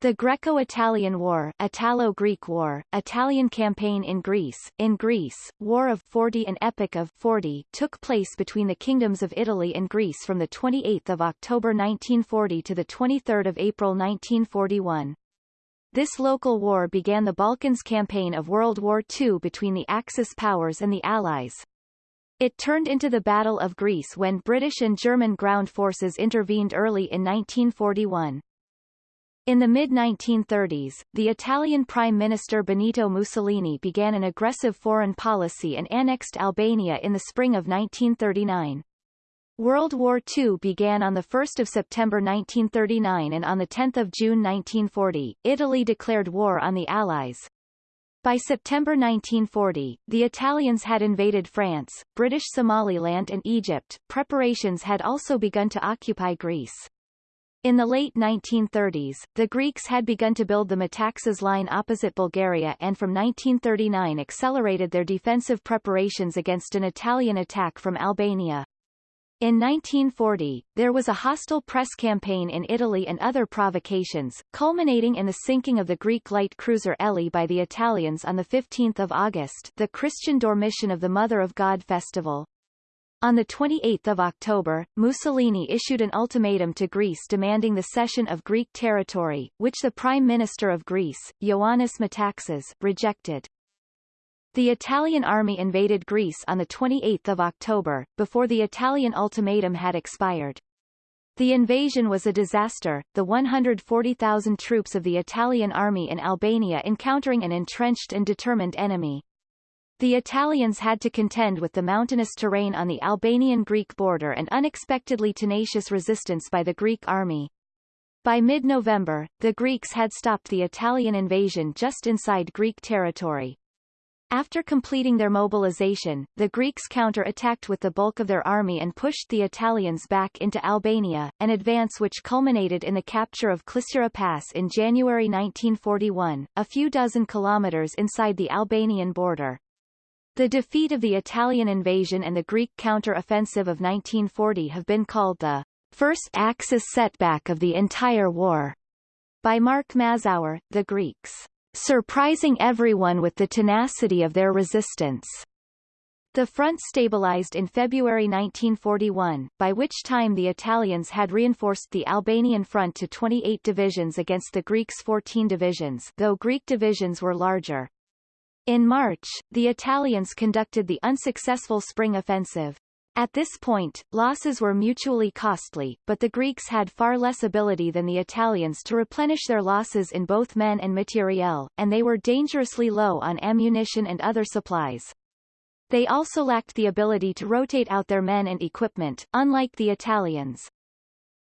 The Greco-Italian War Italo-Greek War, Italian campaign in Greece, in Greece, War of 40 and Epic of 40 took place between the kingdoms of Italy and Greece from 28 October 1940 to 23 April 1941. This local war began the Balkans campaign of World War II between the Axis powers and the Allies. It turned into the Battle of Greece when British and German ground forces intervened early in 1941. In the mid-1930s, the Italian Prime Minister Benito Mussolini began an aggressive foreign policy and annexed Albania in the spring of 1939. World War II began on 1 September 1939 and on 10 June 1940, Italy declared war on the Allies. By September 1940, the Italians had invaded France, British Somaliland and Egypt. Preparations had also begun to occupy Greece. In the late 1930s, the Greeks had begun to build the Metaxas line opposite Bulgaria and from 1939 accelerated their defensive preparations against an Italian attack from Albania. In 1940, there was a hostile press campaign in Italy and other provocations, culminating in the sinking of the Greek light cruiser Elly by the Italians on 15 August the Christian Dormition of the Mother of God festival. On 28 October, Mussolini issued an ultimatum to Greece demanding the cession of Greek territory, which the Prime Minister of Greece, Ioannis Metaxas, rejected. The Italian army invaded Greece on 28 October, before the Italian ultimatum had expired. The invasion was a disaster, the 140,000 troops of the Italian army in Albania encountering an entrenched and determined enemy. The Italians had to contend with the mountainous terrain on the Albanian-Greek border and unexpectedly tenacious resistance by the Greek army. By mid-November, the Greeks had stopped the Italian invasion just inside Greek territory. After completing their mobilization, the Greeks counter-attacked with the bulk of their army and pushed the Italians back into Albania, an advance which culminated in the capture of Klissura Pass in January 1941, a few dozen kilometers inside the Albanian border. The defeat of the Italian invasion and the Greek counter-offensive of 1940 have been called the first Axis setback of the entire war. By Mark Mazower, the Greeks surprising everyone with the tenacity of their resistance. The front stabilized in February 1941, by which time the Italians had reinforced the Albanian front to 28 divisions against the Greeks' 14 divisions though Greek divisions were larger. In March, the Italians conducted the unsuccessful spring offensive. At this point, losses were mutually costly, but the Greeks had far less ability than the Italians to replenish their losses in both men and materiel, and they were dangerously low on ammunition and other supplies. They also lacked the ability to rotate out their men and equipment, unlike the Italians.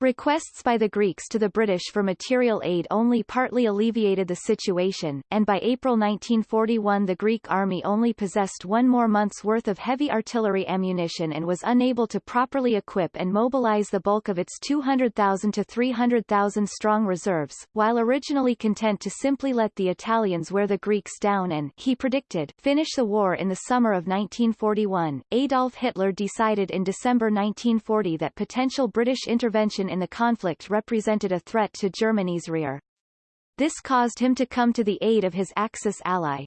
Requests by the Greeks to the British for material aid only partly alleviated the situation, and by April 1941 the Greek army only possessed one more month's worth of heavy artillery ammunition and was unable to properly equip and mobilize the bulk of its 200,000 to 300,000 strong reserves, while originally content to simply let the Italians wear the Greeks down and, he predicted, finish the war in the summer of 1941. Adolf Hitler decided in December 1940 that potential British intervention in the conflict represented a threat to Germany's rear. This caused him to come to the aid of his Axis ally.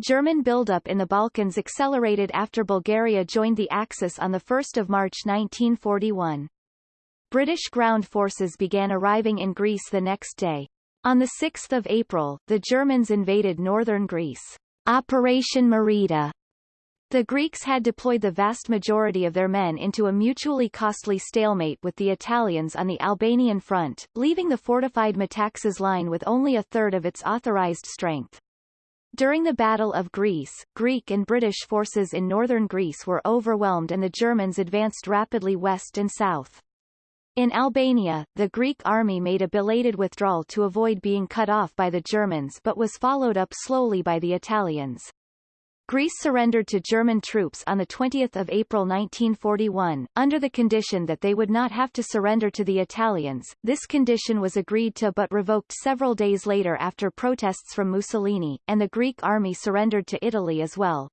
German buildup in the Balkans accelerated after Bulgaria joined the Axis on 1 March 1941. British ground forces began arriving in Greece the next day. On 6 April, the Germans invaded northern Greece. Operation Marita the Greeks had deployed the vast majority of their men into a mutually costly stalemate with the Italians on the Albanian front, leaving the fortified Metaxas line with only a third of its authorized strength. During the Battle of Greece, Greek and British forces in northern Greece were overwhelmed and the Germans advanced rapidly west and south. In Albania, the Greek army made a belated withdrawal to avoid being cut off by the Germans but was followed up slowly by the Italians. Greece surrendered to German troops on 20 April 1941, under the condition that they would not have to surrender to the Italians. This condition was agreed to but revoked several days later after protests from Mussolini, and the Greek army surrendered to Italy as well.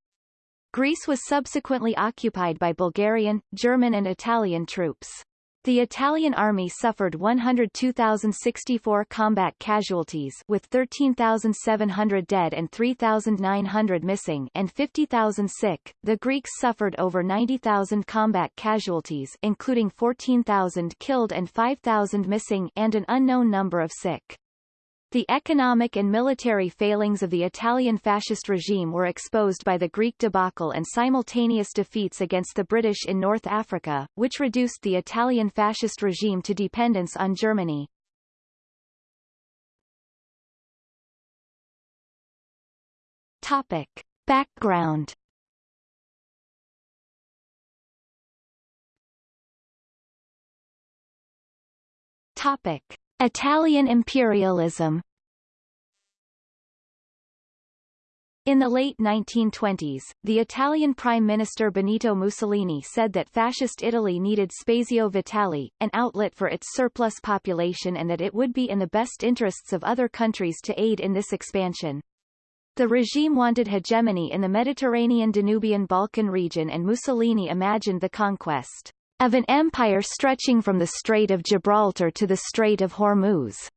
Greece was subsequently occupied by Bulgarian, German and Italian troops. The Italian army suffered 102,064 combat casualties with 13,700 dead and 3,900 missing and 50,000 sick. The Greeks suffered over 90,000 combat casualties including 14,000 killed and 5,000 missing and an unknown number of sick. The economic and military failings of the Italian fascist regime were exposed by the Greek debacle and simultaneous defeats against the British in North Africa, which reduced the Italian fascist regime to dependence on Germany. Topic. Background Topic. Italian imperialism In the late 1920s, the Italian Prime Minister Benito Mussolini said that Fascist Italy needed spazio vitale, an outlet for its surplus population and that it would be in the best interests of other countries to aid in this expansion. The regime wanted hegemony in the Mediterranean Danubian Balkan region and Mussolini imagined the conquest of an empire stretching from the Strait of Gibraltar to the Strait of Hormuz.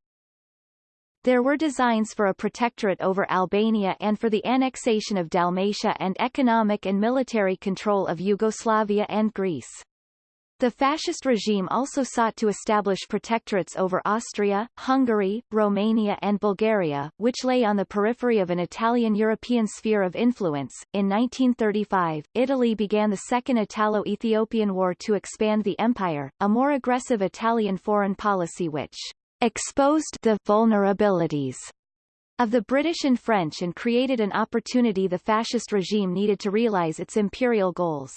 There were designs for a protectorate over Albania and for the annexation of Dalmatia and economic and military control of Yugoslavia and Greece. The fascist regime also sought to establish protectorates over Austria, Hungary, Romania and Bulgaria, which lay on the periphery of an Italian-European sphere of influence. In 1935, Italy began the Second Italo-Ethiopian War to expand the empire, a more aggressive Italian foreign policy which exposed the vulnerabilities of the British and French and created an opportunity the fascist regime needed to realize its imperial goals.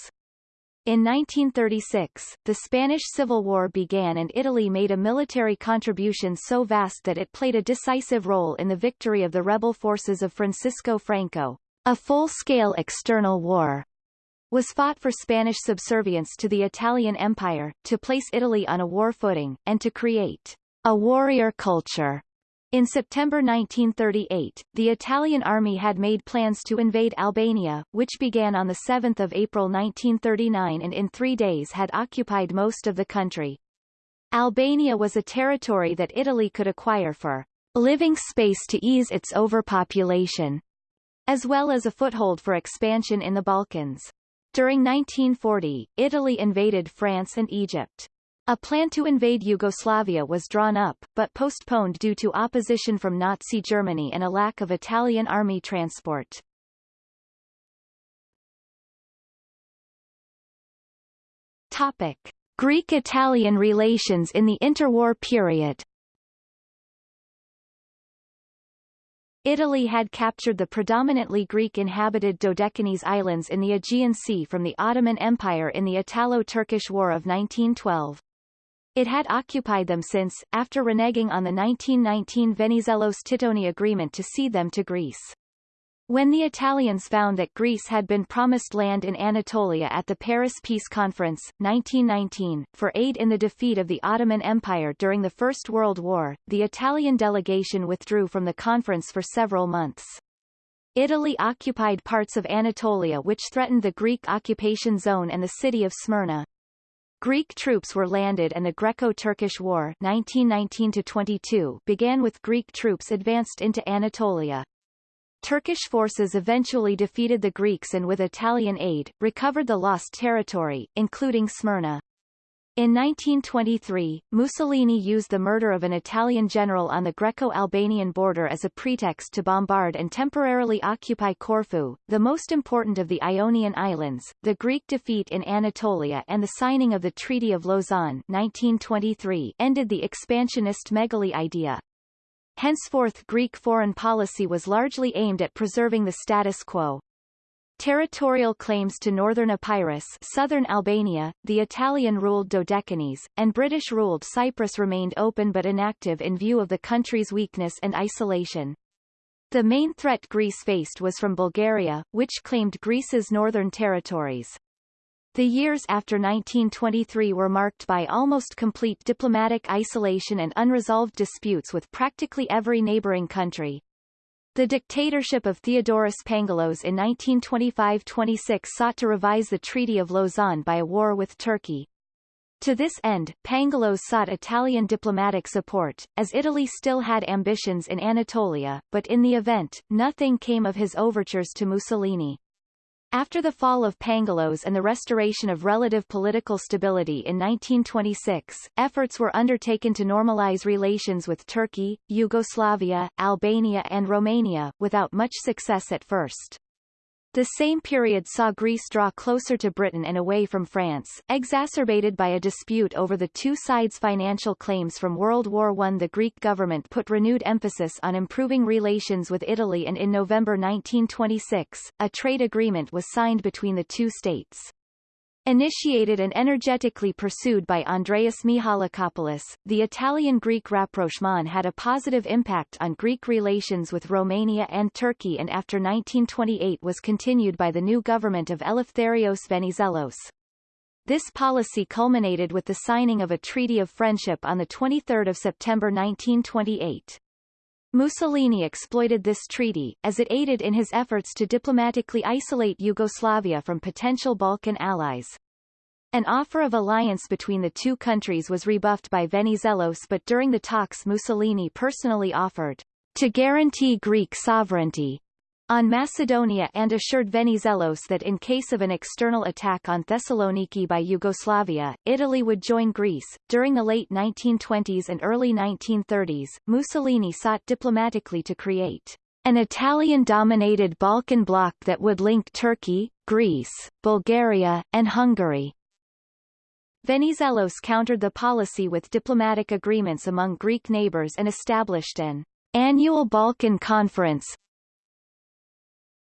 In 1936, the Spanish Civil War began and Italy made a military contribution so vast that it played a decisive role in the victory of the rebel forces of Francisco Franco. A full-scale external war was fought for Spanish subservience to the Italian Empire, to place Italy on a war footing, and to create a warrior culture in September 1938, the Italian army had made plans to invade Albania, which began on 7 April 1939 and in three days had occupied most of the country. Albania was a territory that Italy could acquire for living space to ease its overpopulation, as well as a foothold for expansion in the Balkans. During 1940, Italy invaded France and Egypt. A plan to invade Yugoslavia was drawn up, but postponed due to opposition from Nazi Germany and a lack of Italian army transport. Topic. Greek-Italian relations in the interwar period Italy had captured the predominantly Greek-inhabited Dodecanese islands in the Aegean Sea from the Ottoman Empire in the Italo-Turkish War of 1912. It had occupied them since, after reneging on the 1919 Venizelos-Titoni agreement to cede them to Greece. When the Italians found that Greece had been promised land in Anatolia at the Paris Peace Conference, 1919, for aid in the defeat of the Ottoman Empire during the First World War, the Italian delegation withdrew from the conference for several months. Italy occupied parts of Anatolia which threatened the Greek occupation zone and the city of Smyrna. Greek troops were landed and the Greco-Turkish War 1919-22 began with Greek troops advanced into Anatolia. Turkish forces eventually defeated the Greeks and with Italian aid, recovered the lost territory, including Smyrna. In 1923, Mussolini used the murder of an Italian general on the Greco-Albanian border as a pretext to bombard and temporarily occupy Corfu, the most important of the Ionian Islands. The Greek defeat in Anatolia and the signing of the Treaty of Lausanne 1923 ended the expansionist megali idea. Henceforth Greek foreign policy was largely aimed at preserving the status quo. Territorial claims to northern Epirus southern Albania, the Italian-ruled Dodecanese, and British-ruled Cyprus remained open but inactive in view of the country's weakness and isolation. The main threat Greece faced was from Bulgaria, which claimed Greece's northern territories. The years after 1923 were marked by almost complete diplomatic isolation and unresolved disputes with practically every neighboring country. The dictatorship of Theodoros Pangalos in 1925-26 sought to revise the Treaty of Lausanne by a war with Turkey. To this end, Pangalos sought Italian diplomatic support, as Italy still had ambitions in Anatolia, but in the event, nothing came of his overtures to Mussolini. After the fall of Pangalos and the restoration of relative political stability in 1926, efforts were undertaken to normalize relations with Turkey, Yugoslavia, Albania and Romania, without much success at first. The same period saw Greece draw closer to Britain and away from France, exacerbated by a dispute over the two sides' financial claims from World War I. The Greek government put renewed emphasis on improving relations with Italy and in November 1926, a trade agreement was signed between the two states. Initiated and energetically pursued by Andreas Mihalakopoulos, the Italian-Greek rapprochement had a positive impact on Greek relations with Romania and Turkey and after 1928 was continued by the new government of Eleftherios Venizelos. This policy culminated with the signing of a Treaty of Friendship on 23 September 1928. Mussolini exploited this treaty, as it aided in his efforts to diplomatically isolate Yugoslavia from potential Balkan allies. An offer of alliance between the two countries was rebuffed by Venizelos but during the talks Mussolini personally offered to guarantee Greek sovereignty on Macedonia and assured Venizelos that in case of an external attack on Thessaloniki by Yugoslavia, Italy would join Greece. During the late 1920s and early 1930s, Mussolini sought diplomatically to create an Italian-dominated Balkan bloc that would link Turkey, Greece, Bulgaria, and Hungary. Venizelos countered the policy with diplomatic agreements among Greek neighbors and established an annual Balkan Conference,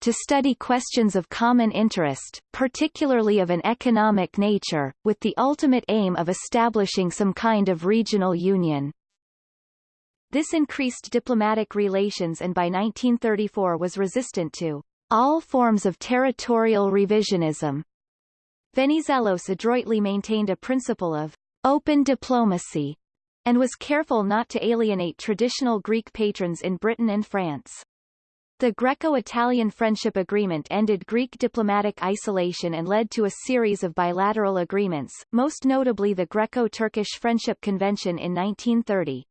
to study questions of common interest, particularly of an economic nature, with the ultimate aim of establishing some kind of regional union. This increased diplomatic relations and by 1934 was resistant to all forms of territorial revisionism. Venizelos adroitly maintained a principle of open diplomacy and was careful not to alienate traditional Greek patrons in Britain and France. The Greco-Italian Friendship Agreement ended Greek diplomatic isolation and led to a series of bilateral agreements, most notably the Greco-Turkish Friendship Convention in 1930.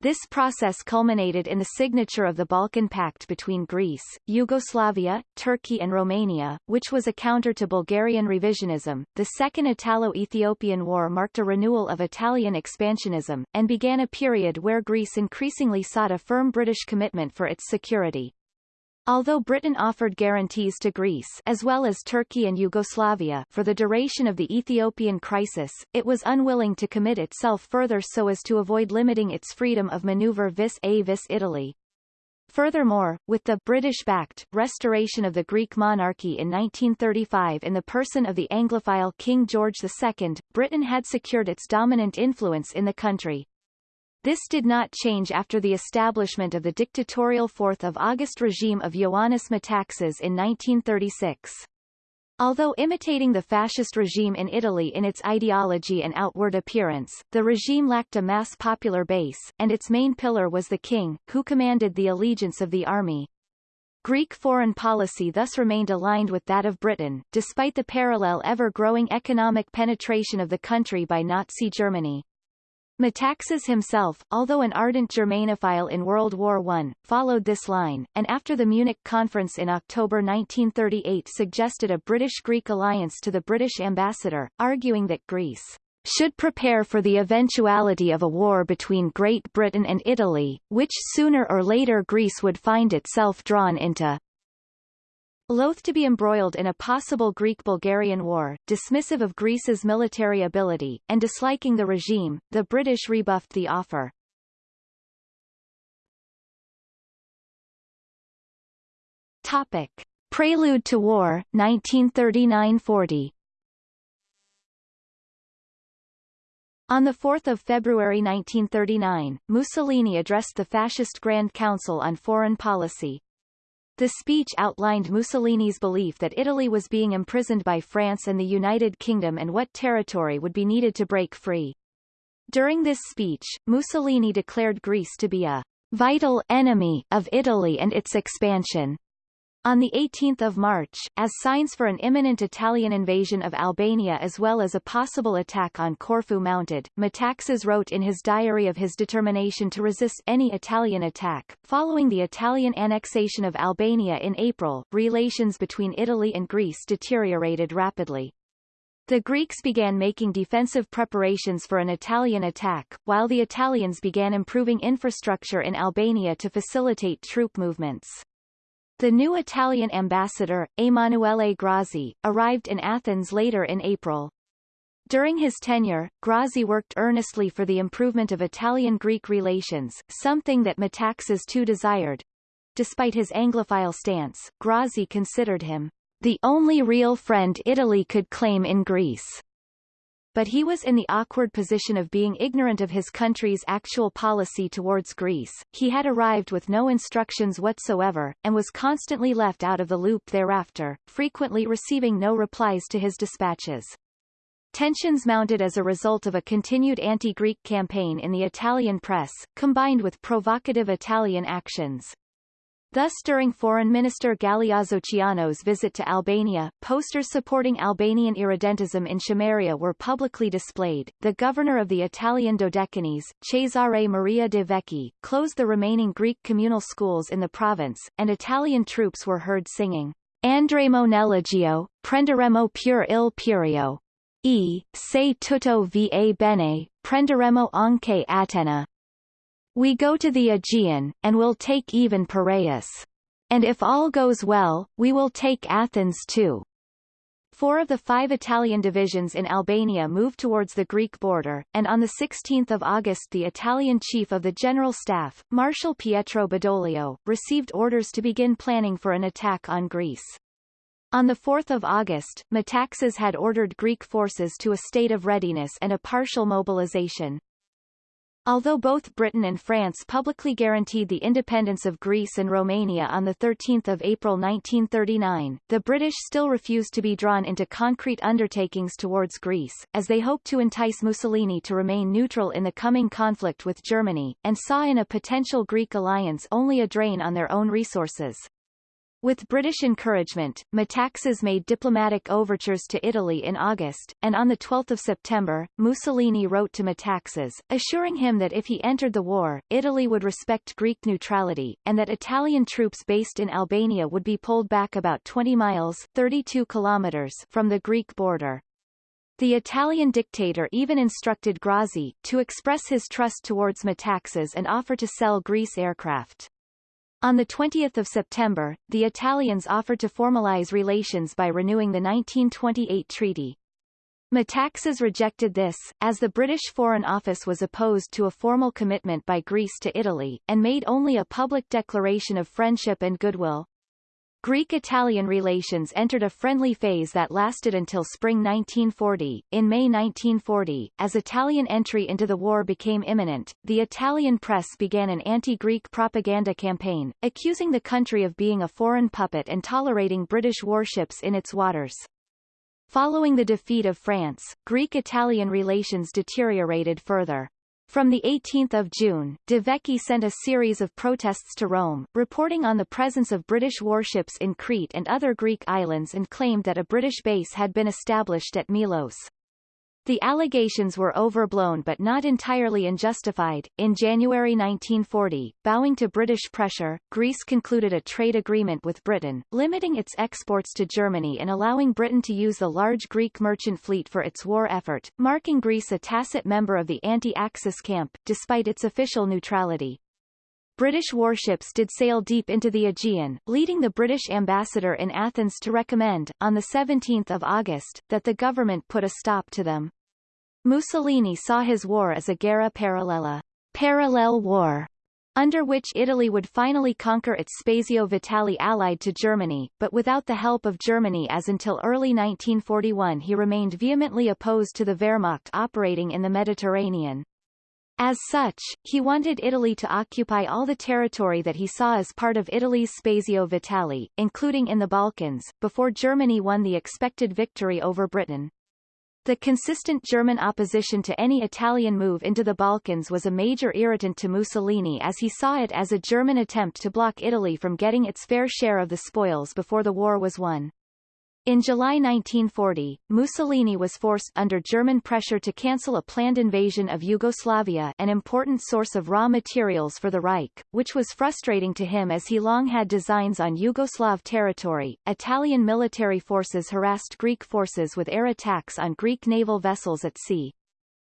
This process culminated in the signature of the Balkan Pact between Greece, Yugoslavia, Turkey and Romania, which was a counter to Bulgarian revisionism. The Second Italo-Ethiopian War marked a renewal of Italian expansionism, and began a period where Greece increasingly sought a firm British commitment for its security. Although Britain offered guarantees to Greece as well as Turkey and Yugoslavia for the duration of the Ethiopian crisis, it was unwilling to commit itself further so as to avoid limiting its freedom of maneuver vis-a-vis Italy. Furthermore, with the British-backed restoration of the Greek monarchy in 1935 in the person of the Anglophile King George II, Britain had secured its dominant influence in the country. This did not change after the establishment of the dictatorial 4th of August regime of Ioannis Metaxas in 1936. Although imitating the fascist regime in Italy in its ideology and outward appearance, the regime lacked a mass popular base, and its main pillar was the king, who commanded the allegiance of the army. Greek foreign policy thus remained aligned with that of Britain, despite the parallel ever-growing economic penetration of the country by Nazi Germany. Metaxas himself, although an ardent Germanophile in World War I, followed this line, and after the Munich Conference in October 1938 suggested a British-Greek alliance to the British ambassador, arguing that Greece should prepare for the eventuality of a war between Great Britain and Italy, which sooner or later Greece would find itself drawn into. Loath to be embroiled in a possible Greek-Bulgarian war, dismissive of Greece's military ability, and disliking the regime, the British rebuffed the offer. Topic. Prelude to War, 1939–40 On 4 February 1939, Mussolini addressed the Fascist Grand Council on Foreign Policy, the speech outlined Mussolini's belief that Italy was being imprisoned by France and the United Kingdom and what territory would be needed to break free. During this speech, Mussolini declared Greece to be a vital enemy of Italy and its expansion. On 18 March, as signs for an imminent Italian invasion of Albania as well as a possible attack on Corfu mounted, Metaxas wrote in his diary of his determination to resist any Italian attack. Following the Italian annexation of Albania in April, relations between Italy and Greece deteriorated rapidly. The Greeks began making defensive preparations for an Italian attack, while the Italians began improving infrastructure in Albania to facilitate troop movements. The new Italian ambassador, Emanuele Grazzi, arrived in Athens later in April. During his tenure, Grazzi worked earnestly for the improvement of Italian-Greek relations, something that Metaxas too desired. Despite his Anglophile stance, Grazzi considered him the only real friend Italy could claim in Greece but he was in the awkward position of being ignorant of his country's actual policy towards Greece. He had arrived with no instructions whatsoever, and was constantly left out of the loop thereafter, frequently receiving no replies to his dispatches. Tensions mounted as a result of a continued anti-Greek campaign in the Italian press, combined with provocative Italian actions. Thus during Foreign Minister Galeazzo Ciano's visit to Albania, posters supporting Albanian irredentism in Chameria were publicly displayed. The governor of the Italian Dodecanese, Cesare Maria de Vecchi, closed the remaining Greek communal schools in the province, and Italian troops were heard singing Andremo nell'Egeo, prenderemo pure il Pirio. E, se tutto va bene, prenderemo anche Atena. We go to the Aegean, and will take even Piraeus. And if all goes well, we will take Athens too. Four of the five Italian divisions in Albania moved towards the Greek border, and on 16 August the Italian chief of the General Staff, Marshal Pietro Badoglio, received orders to begin planning for an attack on Greece. On 4 August, Metaxas had ordered Greek forces to a state of readiness and a partial mobilization. Although both Britain and France publicly guaranteed the independence of Greece and Romania on 13 April 1939, the British still refused to be drawn into concrete undertakings towards Greece, as they hoped to entice Mussolini to remain neutral in the coming conflict with Germany, and saw in a potential Greek alliance only a drain on their own resources. With British encouragement, Metaxas made diplomatic overtures to Italy in August, and on 12 September, Mussolini wrote to Metaxas, assuring him that if he entered the war, Italy would respect Greek neutrality, and that Italian troops based in Albania would be pulled back about 20 miles 32 kilometers from the Greek border. The Italian dictator even instructed Grazzi to express his trust towards Metaxas and offer to sell Greece aircraft. On 20 September, the Italians offered to formalize relations by renewing the 1928 treaty. Metaxas rejected this, as the British Foreign Office was opposed to a formal commitment by Greece to Italy, and made only a public declaration of friendship and goodwill. Greek-Italian relations entered a friendly phase that lasted until spring 1940. In May 1940, as Italian entry into the war became imminent, the Italian press began an anti-Greek propaganda campaign, accusing the country of being a foreign puppet and tolerating British warships in its waters. Following the defeat of France, Greek-Italian relations deteriorated further. From 18 June, De Vecchi sent a series of protests to Rome, reporting on the presence of British warships in Crete and other Greek islands and claimed that a British base had been established at Milos. The allegations were overblown but not entirely unjustified. In January 1940, bowing to British pressure, Greece concluded a trade agreement with Britain, limiting its exports to Germany and allowing Britain to use the large Greek merchant fleet for its war effort, marking Greece a tacit member of the anti-Axis camp, despite its official neutrality. British warships did sail deep into the Aegean, leading the British ambassador in Athens to recommend, on 17 August, that the government put a stop to them. Mussolini saw his war as a guerra parallela, parallel war, under which Italy would finally conquer its Spazio Vitale allied to Germany, but without the help of Germany as until early 1941 he remained vehemently opposed to the Wehrmacht operating in the Mediterranean. As such, he wanted Italy to occupy all the territory that he saw as part of Italy's Spazio Vitale, including in the Balkans, before Germany won the expected victory over Britain. The consistent German opposition to any Italian move into the Balkans was a major irritant to Mussolini as he saw it as a German attempt to block Italy from getting its fair share of the spoils before the war was won. In July 1940, Mussolini was forced under German pressure to cancel a planned invasion of Yugoslavia an important source of raw materials for the Reich, which was frustrating to him as he long had designs on Yugoslav territory. Italian military forces harassed Greek forces with air attacks on Greek naval vessels at sea.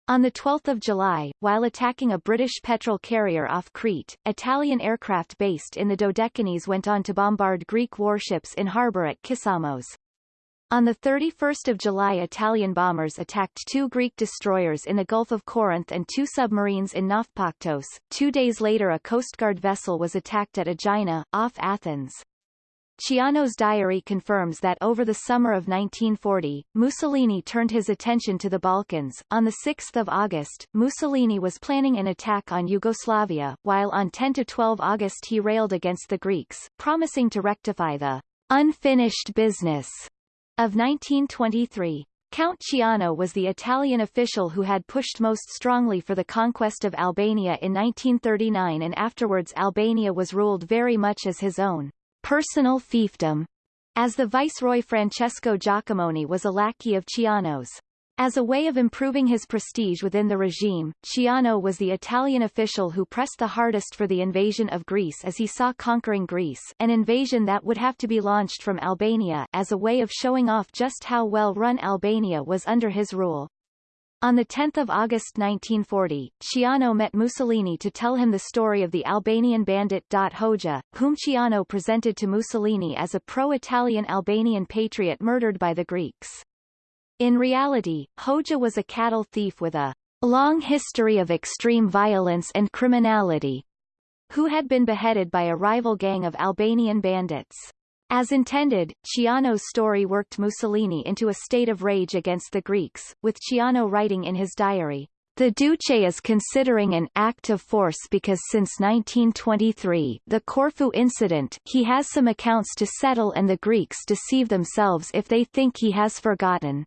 On 12 July, while attacking a British petrol carrier off Crete, Italian aircraft based in the Dodecanese went on to bombard Greek warships in harbour at Kissamos. On 31 July Italian bombers attacked two Greek destroyers in the Gulf of Corinth and two submarines in Naupaktos. Two days later a Coast Guard vessel was attacked at Aegina, off Athens. Ciano's diary confirms that over the summer of 1940, Mussolini turned his attention to the Balkans. On 6 August, Mussolini was planning an attack on Yugoslavia, while on 10–12 August he railed against the Greeks, promising to rectify the unfinished business of 1923. Count Ciano was the Italian official who had pushed most strongly for the conquest of Albania in 1939 and afterwards Albania was ruled very much as his own personal fiefdom, as the viceroy Francesco Jacomoni was a lackey of Ciano's. As a way of improving his prestige within the regime, Ciano was the Italian official who pressed the hardest for the invasion of Greece as he saw conquering Greece an invasion that would have to be launched from Albania as a way of showing off just how well run Albania was under his rule. On 10 August 1940, Ciano met Mussolini to tell him the story of the Albanian bandit Daut Hoxha, whom Ciano presented to Mussolini as a pro-Italian Albanian patriot murdered by the Greeks. In reality, Hoxha was a cattle thief with a long history of extreme violence and criminality, who had been beheaded by a rival gang of Albanian bandits. As intended, Ciano's story worked Mussolini into a state of rage against the Greeks, with Ciano writing in his diary, the Duce is considering an act of force because since 1923 the Corfu incident he has some accounts to settle and the Greeks deceive themselves if they think he has forgotten.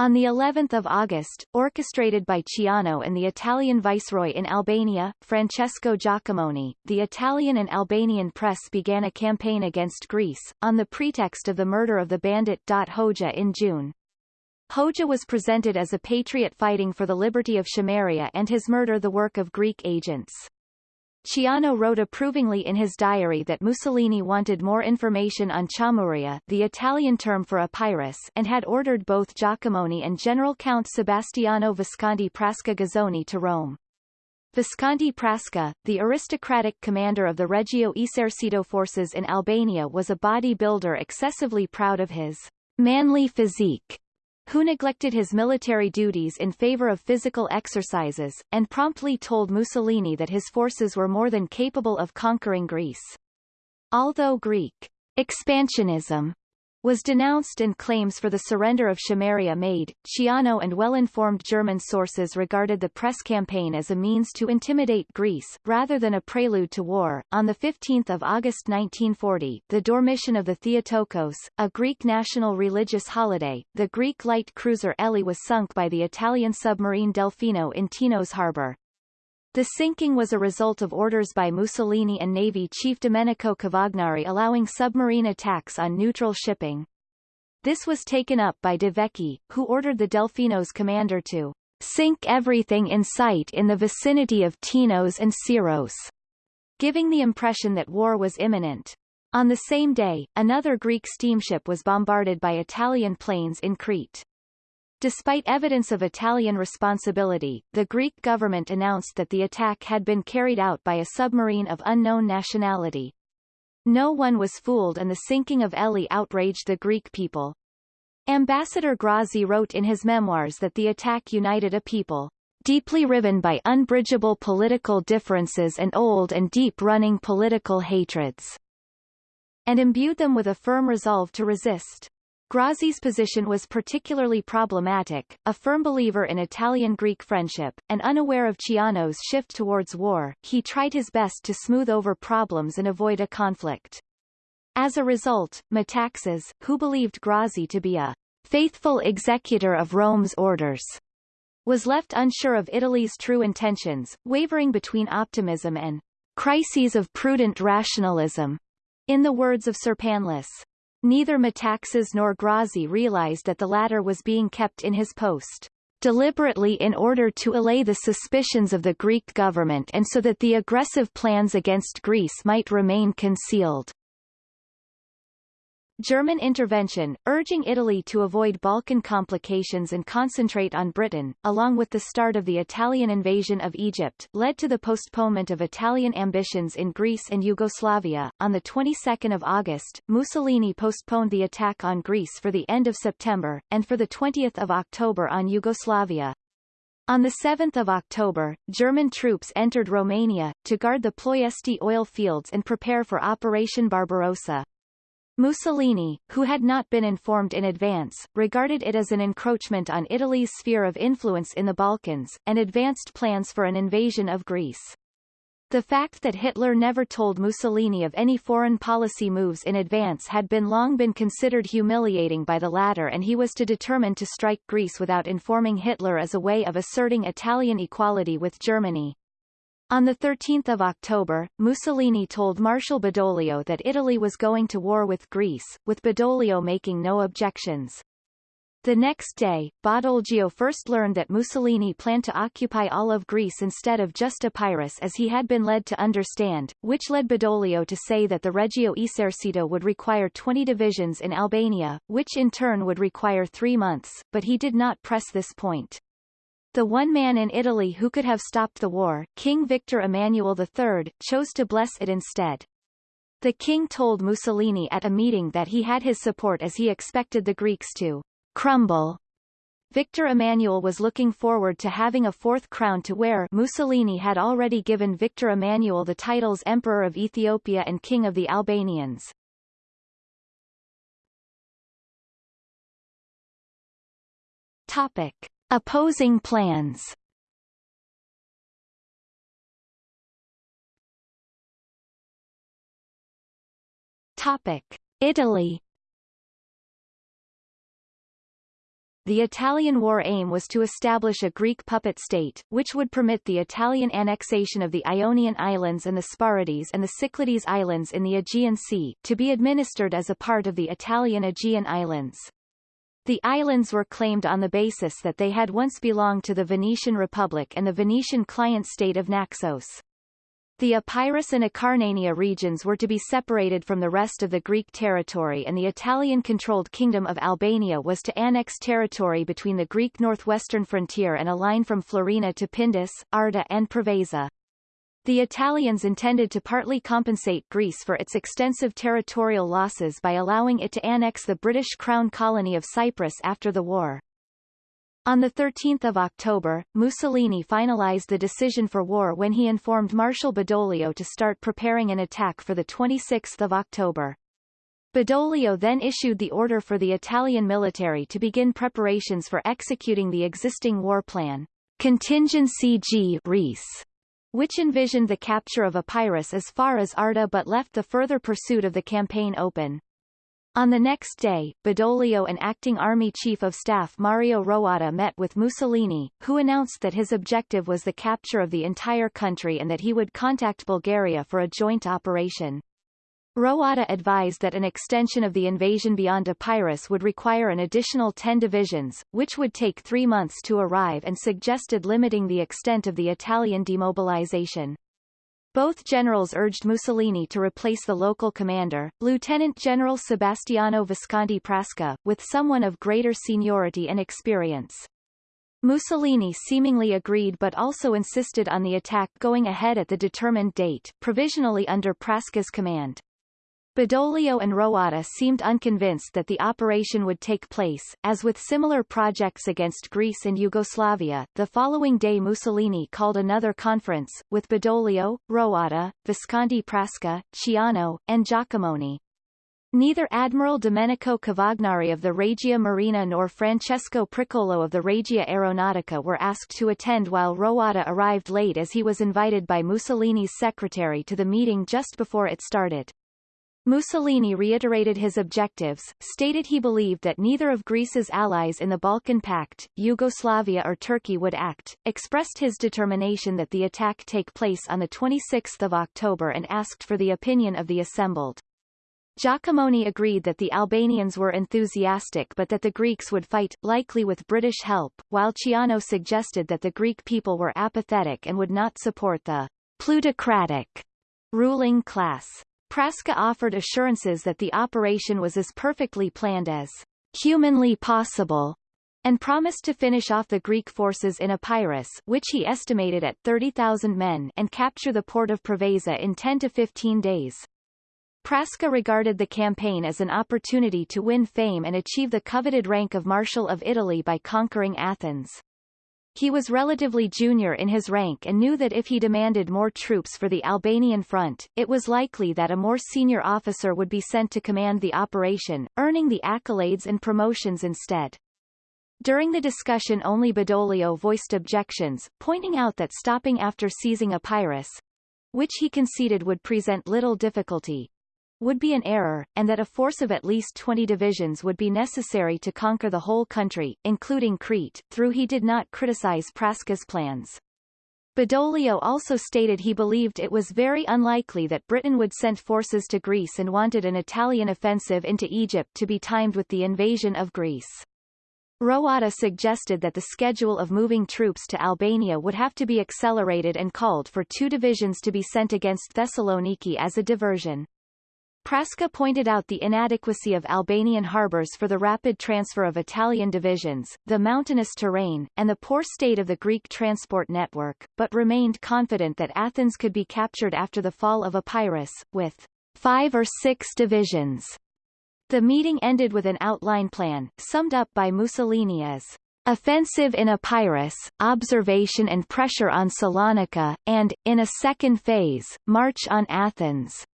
On the 11th of August, orchestrated by Ciano and the Italian viceroy in Albania, Francesco Jacomoni, the Italian and Albanian press began a campaign against Greece, on the pretext of the murder of the bandit Hoxha in June. Hoxha was presented as a patriot fighting for the liberty of Chameria and his murder the work of Greek agents. Ciano wrote approvingly in his diary that Mussolini wanted more information on Chamuria the Italian term for Epirus and had ordered both Jacomoni and General Count Sebastiano Visconti Prasca Gazzoni to Rome. Visconti Prasca, the aristocratic commander of the Regio Esercito forces in Albania was a bodybuilder excessively proud of his manly physique who neglected his military duties in favor of physical exercises, and promptly told Mussolini that his forces were more than capable of conquering Greece. Although Greek expansionism was denounced and claims for the surrender of Chameria made. Ciano and well-informed German sources regarded the press campaign as a means to intimidate Greece, rather than a prelude to war. On 15 August 1940, the Dormition of the Theotokos, a Greek national religious holiday, the Greek light cruiser Elly was sunk by the Italian submarine Delfino in Tinos harbour. The sinking was a result of orders by Mussolini and Navy Chief Domenico Cavagnari allowing submarine attacks on neutral shipping. This was taken up by De Vecchi, who ordered the Delfino's commander to sink everything in sight in the vicinity of Tinos and Syros, giving the impression that war was imminent. On the same day, another Greek steamship was bombarded by Italian planes in Crete. Despite evidence of Italian responsibility, the Greek government announced that the attack had been carried out by a submarine of unknown nationality. No one was fooled and the sinking of Elly outraged the Greek people. Ambassador Grazzi wrote in his memoirs that the attack united a people deeply riven by unbridgeable political differences and old and deep-running political hatreds, and imbued them with a firm resolve to resist. Grazzi's position was particularly problematic, a firm believer in Italian-Greek friendship, and unaware of Ciano's shift towards war, he tried his best to smooth over problems and avoid a conflict. As a result, Metaxas, who believed Grazzi to be a faithful executor of Rome's orders, was left unsure of Italy's true intentions, wavering between optimism and crises of prudent rationalism, in the words of Serpanlis. Neither Metaxas nor Grazzi realized that the latter was being kept in his post deliberately in order to allay the suspicions of the Greek government and so that the aggressive plans against Greece might remain concealed. German intervention, urging Italy to avoid Balkan complications and concentrate on Britain, along with the start of the Italian invasion of Egypt, led to the postponement of Italian ambitions in Greece and Yugoslavia. On the 22nd of August, Mussolini postponed the attack on Greece for the end of September, and for the 20th of October on Yugoslavia. On 7 October, German troops entered Romania, to guard the Ploiesti oil fields and prepare for Operation Barbarossa. Mussolini, who had not been informed in advance, regarded it as an encroachment on Italy's sphere of influence in the Balkans, and advanced plans for an invasion of Greece. The fact that Hitler never told Mussolini of any foreign policy moves in advance had been long been considered humiliating by the latter and he was to determine to strike Greece without informing Hitler as a way of asserting Italian equality with Germany. On 13 October, Mussolini told Marshal Badoglio that Italy was going to war with Greece, with Badoglio making no objections. The next day, Badoglio first learned that Mussolini planned to occupy all of Greece instead of just Epirus as he had been led to understand, which led Badoglio to say that the Regio Esercito would require 20 divisions in Albania, which in turn would require three months, but he did not press this point. The one man in Italy who could have stopped the war, King Victor Emmanuel III, chose to bless it instead. The king told Mussolini at a meeting that he had his support as he expected the Greeks to crumble. Victor Emmanuel was looking forward to having a fourth crown to wear Mussolini had already given Victor Emmanuel the titles Emperor of Ethiopia and King of the Albanians. Topic. Opposing plans Topic. Italy The Italian war aim was to establish a Greek puppet state, which would permit the Italian annexation of the Ionian Islands and the Sporades and the Cyclades Islands in the Aegean Sea, to be administered as a part of the Italian Aegean Islands. The islands were claimed on the basis that they had once belonged to the Venetian Republic and the Venetian client state of Naxos. The Epirus and Acarnania regions were to be separated from the rest of the Greek territory and the Italian-controlled Kingdom of Albania was to annex territory between the Greek northwestern frontier and a line from Florina to Pindus, Arda and Preveza. The Italians intended to partly compensate Greece for its extensive territorial losses by allowing it to annex the British Crown colony of Cyprus after the war. On 13 October, Mussolini finalized the decision for war when he informed Marshal Badoglio to start preparing an attack for 26 October. Badoglio then issued the order for the Italian military to begin preparations for executing the existing war plan. Contingency G Reese which envisioned the capture of Epirus as far as Arda but left the further pursuit of the campaign open. On the next day, Badoglio and acting Army Chief of Staff Mario Roatta met with Mussolini, who announced that his objective was the capture of the entire country and that he would contact Bulgaria for a joint operation. Roatta advised that an extension of the invasion beyond Epirus would require an additional 10 divisions, which would take three months to arrive and suggested limiting the extent of the Italian demobilization. Both generals urged Mussolini to replace the local commander, Lieutenant General Sebastiano Visconti Prasca, with someone of greater seniority and experience. Mussolini seemingly agreed but also insisted on the attack going ahead at the determined date, provisionally under Prasca's command. Badoglio and Roatta seemed unconvinced that the operation would take place, as with similar projects against Greece and Yugoslavia. The following day Mussolini called another conference, with Badoglio, Roatta, Visconti Prasca, Ciano, and Jacomoni. Neither Admiral Domenico Cavagnari of the Regia Marina nor Francesco Pricolo of the Regia Aeronautica were asked to attend while Roatta arrived late as he was invited by Mussolini's secretary to the meeting just before it started. Mussolini reiterated his objectives, stated he believed that neither of Greece's allies in the Balkan Pact, Yugoslavia or Turkey would act, expressed his determination that the attack take place on 26 October and asked for the opinion of the assembled. Jacomoni agreed that the Albanians were enthusiastic but that the Greeks would fight, likely with British help, while Ciano suggested that the Greek people were apathetic and would not support the plutocratic ruling class. Prasca offered assurances that the operation was as perfectly planned as humanly possible, and promised to finish off the Greek forces in Epirus which he estimated at 30,000 men and capture the port of Preveza in 10 to 15 days. Prasca regarded the campaign as an opportunity to win fame and achieve the coveted rank of Marshal of Italy by conquering Athens. He was relatively junior in his rank and knew that if he demanded more troops for the Albanian front, it was likely that a more senior officer would be sent to command the operation, earning the accolades and promotions instead. During the discussion only Badoglio voiced objections, pointing out that stopping after seizing Epirus, which he conceded would present little difficulty, would be an error, and that a force of at least 20 divisions would be necessary to conquer the whole country, including Crete, through he did not criticize Prasca's plans. Badoglio also stated he believed it was very unlikely that Britain would send forces to Greece and wanted an Italian offensive into Egypt to be timed with the invasion of Greece. Roatta suggested that the schedule of moving troops to Albania would have to be accelerated and called for two divisions to be sent against Thessaloniki as a diversion. Prasca pointed out the inadequacy of Albanian harbors for the rapid transfer of Italian divisions, the mountainous terrain, and the poor state of the Greek transport network, but remained confident that Athens could be captured after the fall of Epirus, with five or six divisions. The meeting ended with an outline plan, summed up by Mussolini as offensive in Epirus, observation and pressure on Salonika, and, in a second phase, march on Athens.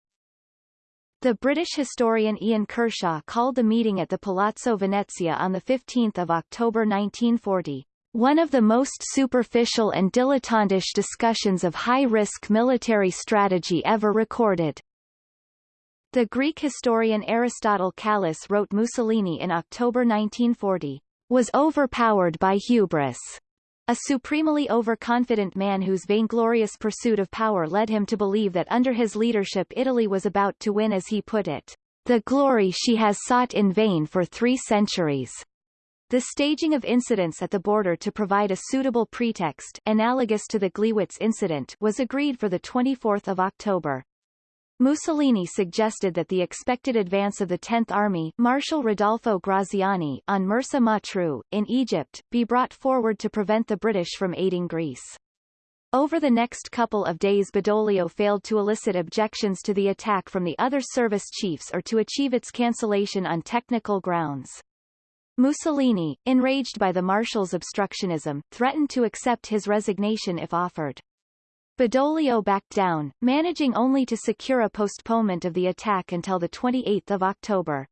The British historian Ian Kershaw called the meeting at the Palazzo Venezia on 15 October 1940, one of the most superficial and dilettantish discussions of high-risk military strategy ever recorded. The Greek historian Aristotle Kallis wrote Mussolini in October 1940, was overpowered by hubris a supremely overconfident man whose vainglorious pursuit of power led him to believe that under his leadership Italy was about to win as he put it, the glory she has sought in vain for three centuries. The staging of incidents at the border to provide a suitable pretext analogous to the Gleiwitz incident was agreed for 24 October. Mussolini suggested that the expected advance of the 10th Army Marshal Rodolfo Graziani on Mersa Matruh, in Egypt, be brought forward to prevent the British from aiding Greece. Over the next couple of days Badoglio failed to elicit objections to the attack from the other service chiefs or to achieve its cancellation on technical grounds. Mussolini, enraged by the marshal's obstructionism, threatened to accept his resignation if offered. Badoglio backed down, managing only to secure a postponement of the attack until 28 October.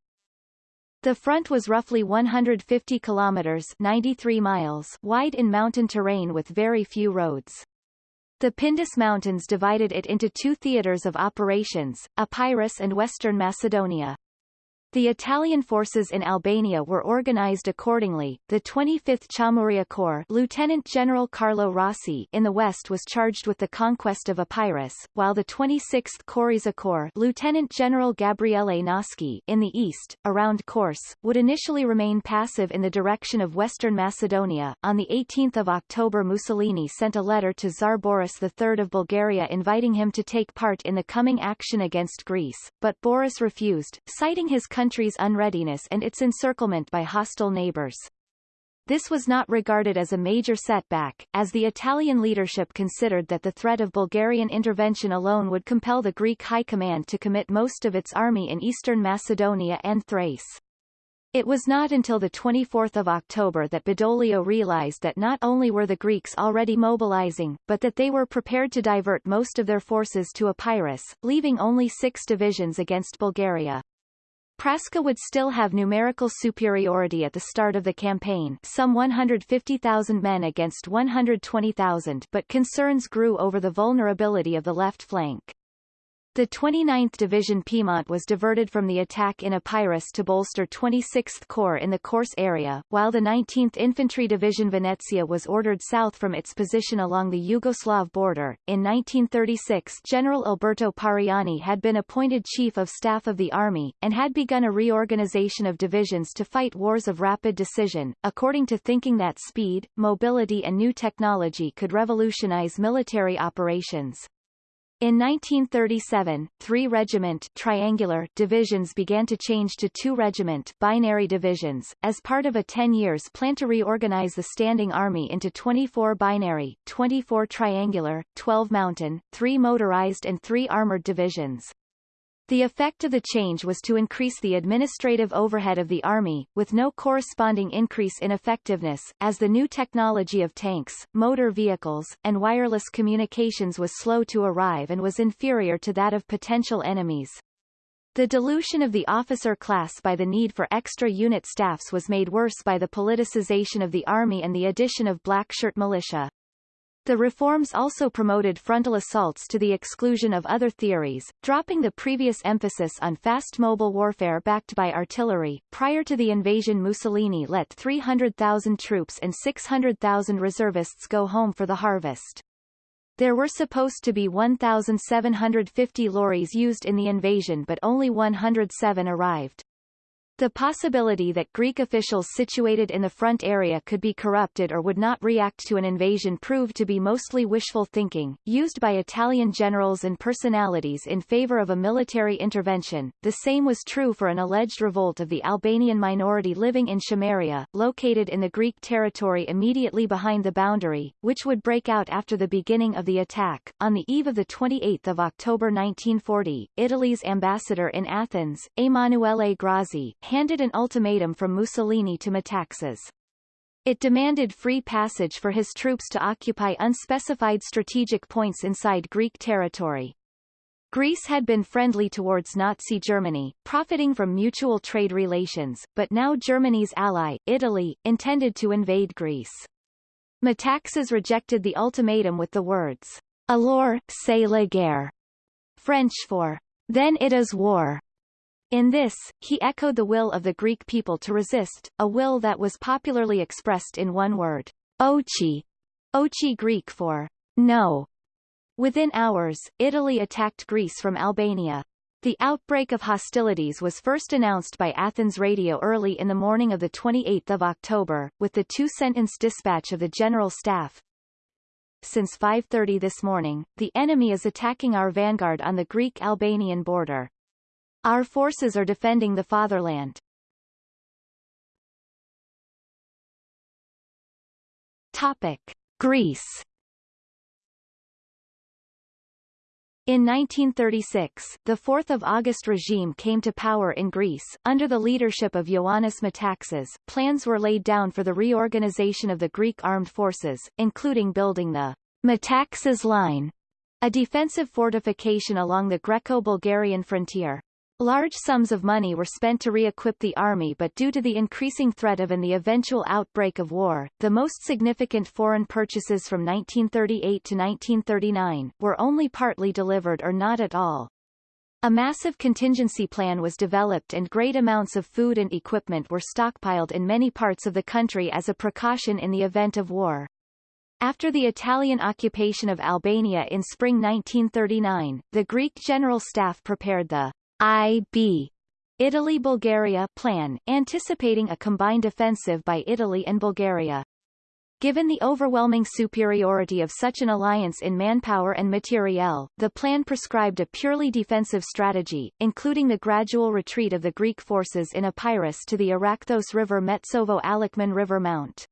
The front was roughly 150 kilometers 93 miles wide in mountain terrain with very few roads. The Pindus Mountains divided it into two theaters of operations, Epirus and Western Macedonia. The Italian forces in Albania were organized accordingly. The 25th Chamuria Corps, Lieutenant General Carlo Rossi, in the west was charged with the conquest of Epirus, while the 26th Korisa Corps, Lieutenant General Gabriele Nasci, in the east, around Kors, would initially remain passive in the direction of western Macedonia. On the 18th of October, Mussolini sent a letter to Tsar Boris III of Bulgaria inviting him to take part in the coming action against Greece, but Boris refused, citing his country country's unreadiness and its encirclement by hostile neighbors. This was not regarded as a major setback, as the Italian leadership considered that the threat of Bulgarian intervention alone would compel the Greek High Command to commit most of its army in eastern Macedonia and Thrace. It was not until 24 October that Badoglio realized that not only were the Greeks already mobilizing, but that they were prepared to divert most of their forces to Epirus, leaving only six divisions against Bulgaria. Prasca would still have numerical superiority at the start of the campaign some 150,000 men against 120,000 but concerns grew over the vulnerability of the left flank. The 29th Division Piedmont was diverted from the attack in Epirus to bolster 26th Corps in the Korce area, while the 19th Infantry Division Venetia was ordered south from its position along the Yugoslav border. In 1936 General Alberto Pariani had been appointed Chief of Staff of the Army, and had begun a reorganization of divisions to fight wars of rapid decision, according to thinking that speed, mobility and new technology could revolutionize military operations. In 1937, three regiment triangular divisions began to change to two regiment binary divisions, as part of a 10 years plan to reorganize the standing army into 24 binary, 24 triangular, 12 mountain, 3 motorized and 3 armored divisions. The effect of the change was to increase the administrative overhead of the Army, with no corresponding increase in effectiveness, as the new technology of tanks, motor vehicles, and wireless communications was slow to arrive and was inferior to that of potential enemies. The dilution of the officer class by the need for extra unit staffs was made worse by the politicization of the Army and the addition of blackshirt militia. The reforms also promoted frontal assaults to the exclusion of other theories, dropping the previous emphasis on fast mobile warfare backed by artillery. Prior to the invasion Mussolini let 300,000 troops and 600,000 reservists go home for the harvest. There were supposed to be 1,750 lorries used in the invasion but only 107 arrived. The possibility that Greek officials situated in the front area could be corrupted or would not react to an invasion proved to be mostly wishful thinking, used by Italian generals and personalities in favor of a military intervention. The same was true for an alleged revolt of the Albanian minority living in Chameria, located in the Greek territory immediately behind the boundary, which would break out after the beginning of the attack. On the eve of the 28th of October 1940, Italy's ambassador in Athens, Emanuele Grazzi, handed an ultimatum from Mussolini to Metaxas. It demanded free passage for his troops to occupy unspecified strategic points inside Greek territory. Greece had been friendly towards Nazi Germany, profiting from mutual trade relations, but now Germany's ally, Italy, intended to invade Greece. Metaxas rejected the ultimatum with the words, Alors, c'est la guerre, French for, then it is war. In this, he echoed the will of the Greek people to resist, a will that was popularly expressed in one word, ochi, ochi Greek for no. Within hours, Italy attacked Greece from Albania. The outbreak of hostilities was first announced by Athens radio early in the morning of 28 October, with the two-sentence dispatch of the General Staff. Since 5.30 this morning, the enemy is attacking our vanguard on the Greek-Albanian border. Our forces are defending the fatherland. Topic. Greece In 1936, the 4th of August regime came to power in Greece. Under the leadership of Ioannis Metaxas, plans were laid down for the reorganization of the Greek armed forces, including building the Metaxas Line, a defensive fortification along the Greco-Bulgarian frontier. Large sums of money were spent to re-equip the army but due to the increasing threat of and the eventual outbreak of war, the most significant foreign purchases from 1938 to 1939, were only partly delivered or not at all. A massive contingency plan was developed and great amounts of food and equipment were stockpiled in many parts of the country as a precaution in the event of war. After the Italian occupation of Albania in spring 1939, the Greek General Staff prepared the IB Italy-Bulgaria plan, anticipating a combined offensive by Italy and Bulgaria. Given the overwhelming superiority of such an alliance in manpower and materiel, the plan prescribed a purely defensive strategy, including the gradual retreat of the Greek forces in Epirus to the Arachthos River Metsovo-Aliakmon River Mount.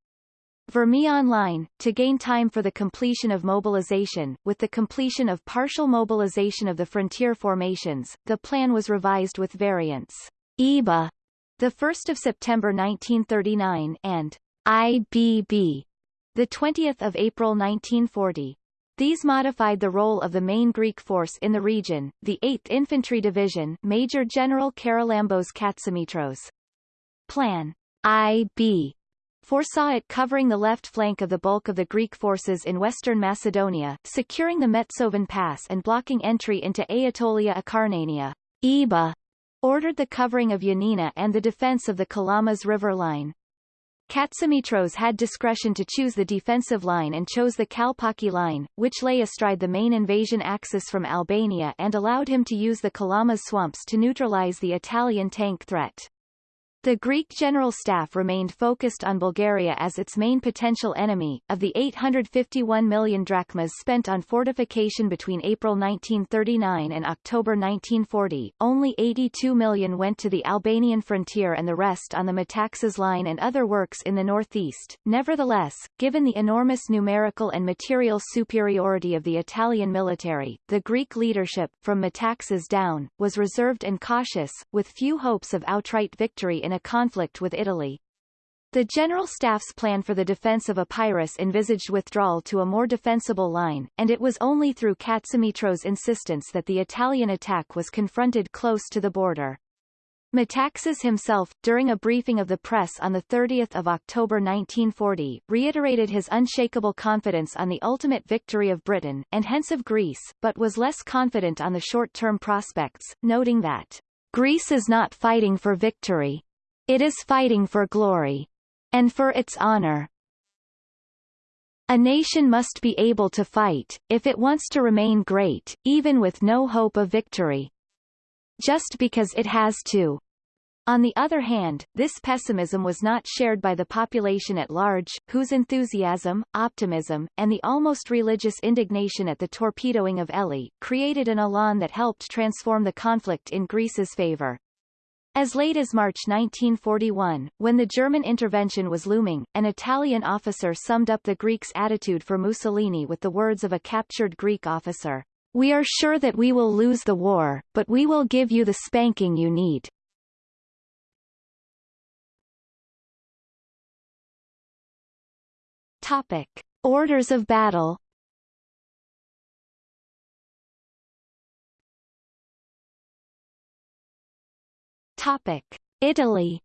Vermion Online, to gain time for the completion of mobilization, with the completion of partial mobilization of the frontier formations, the plan was revised with variants IBa, the 1st of September 1939, and IBB, the 20th of April 1940. These modified the role of the main Greek force in the region, the 8th Infantry Division Major General Charalambos Katsimitros. Plan IB foresaw it covering the left flank of the bulk of the Greek forces in western Macedonia, securing the Metsovan Pass and blocking entry into Aetolia Acarnania. IBa ordered the covering of Yanina and the defense of the Kalamas river line. Katsimitros had discretion to choose the defensive line and chose the Kalpaki line, which lay astride the main invasion axis from Albania and allowed him to use the Kalamas swamps to neutralize the Italian tank threat. The Greek General Staff remained focused on Bulgaria as its main potential enemy. Of the 851 million drachmas spent on fortification between April 1939 and October 1940, only 82 million went to the Albanian frontier and the rest on the Metaxas line and other works in the northeast. Nevertheless, given the enormous numerical and material superiority of the Italian military, the Greek leadership, from Metaxas down, was reserved and cautious, with few hopes of outright victory in a conflict with Italy. The General Staff's plan for the defense of Epirus envisaged withdrawal to a more defensible line, and it was only through Katsimitros's insistence that the Italian attack was confronted close to the border. Metaxas himself, during a briefing of the press on 30 October 1940, reiterated his unshakable confidence on the ultimate victory of Britain, and hence of Greece, but was less confident on the short-term prospects, noting that, Greece is not fighting for victory, it is fighting for glory. And for its honor. A nation must be able to fight, if it wants to remain great, even with no hope of victory. Just because it has to. On the other hand, this pessimism was not shared by the population at large, whose enthusiasm, optimism, and the almost religious indignation at the torpedoing of Elli, created an elan that helped transform the conflict in Greece's favor. As late as March 1941, when the German intervention was looming, an Italian officer summed up the Greeks' attitude for Mussolini with the words of a captured Greek officer, We are sure that we will lose the war, but we will give you the spanking you need. Topic. Orders of battle Topic: Italy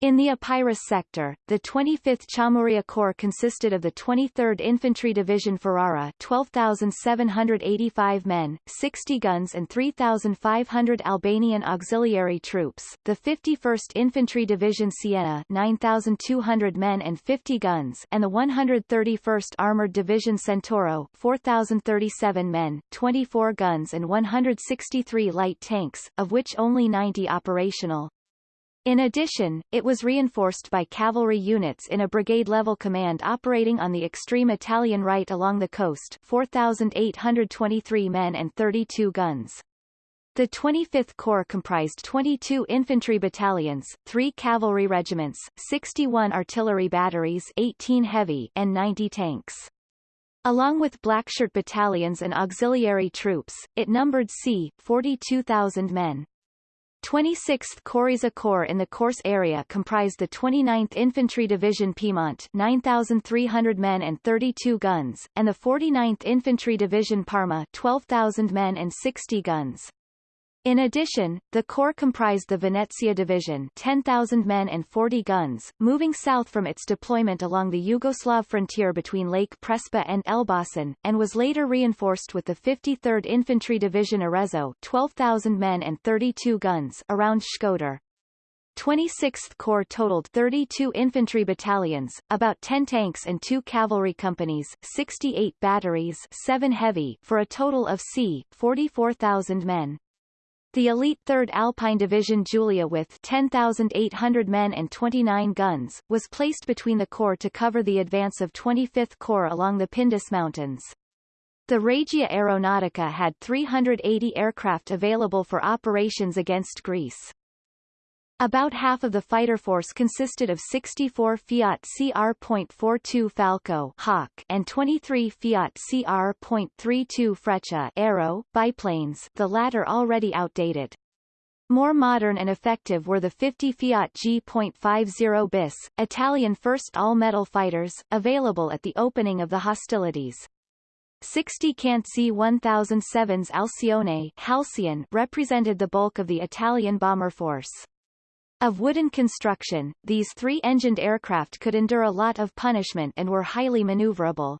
In the Epirus sector, the 25th Chamuria Corps consisted of the 23rd Infantry Division Ferrara 12,785 men, 60 guns and 3,500 Albanian auxiliary troops, the 51st Infantry Division Siena 9,200 men and 50 guns and the 131st Armored Division Centauro 4,037 men, 24 guns and 163 light tanks, of which only 90 operational. In addition, it was reinforced by cavalry units in a brigade-level command operating on the extreme Italian right along the coast 4,823 men and 32 guns. The 25th Corps comprised 22 infantry battalions, 3 cavalry regiments, 61 artillery batteries 18 heavy and 90 tanks. Along with blackshirt battalions and auxiliary troops, it numbered c. 42,000 men. 26th Corsica Corps in the Corse area comprised the 29th Infantry Division Piedmont 9,300 men and 32 guns, and the 49th Infantry Division Parma 12,000 men and 60 guns. In addition, the corps comprised the Venetia Division 10,000 men and 40 guns, moving south from its deployment along the Yugoslav frontier between Lake Prespa and Elbasan, and was later reinforced with the 53rd Infantry Division Arezzo 12,000 men and 32 guns around Shkodër. 26th Corps totaled 32 infantry battalions, about 10 tanks and 2 cavalry companies, 68 batteries 7 heavy for a total of c. 44,000 men. The elite 3rd Alpine Division Julia with 10,800 men and 29 guns, was placed between the corps to cover the advance of 25th Corps along the Pindus Mountains. The Regia Aeronautica had 380 aircraft available for operations against Greece. About half of the fighter force consisted of 64 Fiat CR.42 Falco Hawk and 23 Fiat CR.32 Freccia Arrow biplanes, the latter already outdated. More modern and effective were the 50 Fiat G.50 bis, Italian first all-metal fighters, available at the opening of the hostilities. 60 Cant Z-1007's Alcione Halcyon represented the bulk of the Italian bomber force. Of wooden construction, these three-engined aircraft could endure a lot of punishment and were highly maneuverable.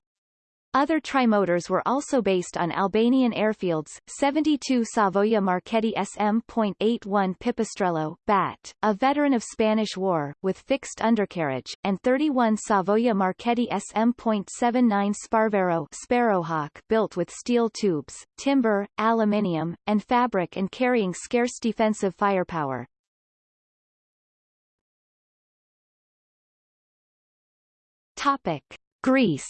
Other trimotors were also based on Albanian airfields, 72 Savoia Marchetti SM.81 Pipistrello BAT, a veteran of Spanish War, with fixed undercarriage, and 31 Savoia Marchetti SM.79 Sparviero Sparrowhawk built with steel tubes, timber, aluminium, and fabric and carrying scarce defensive firepower. Topic. Greece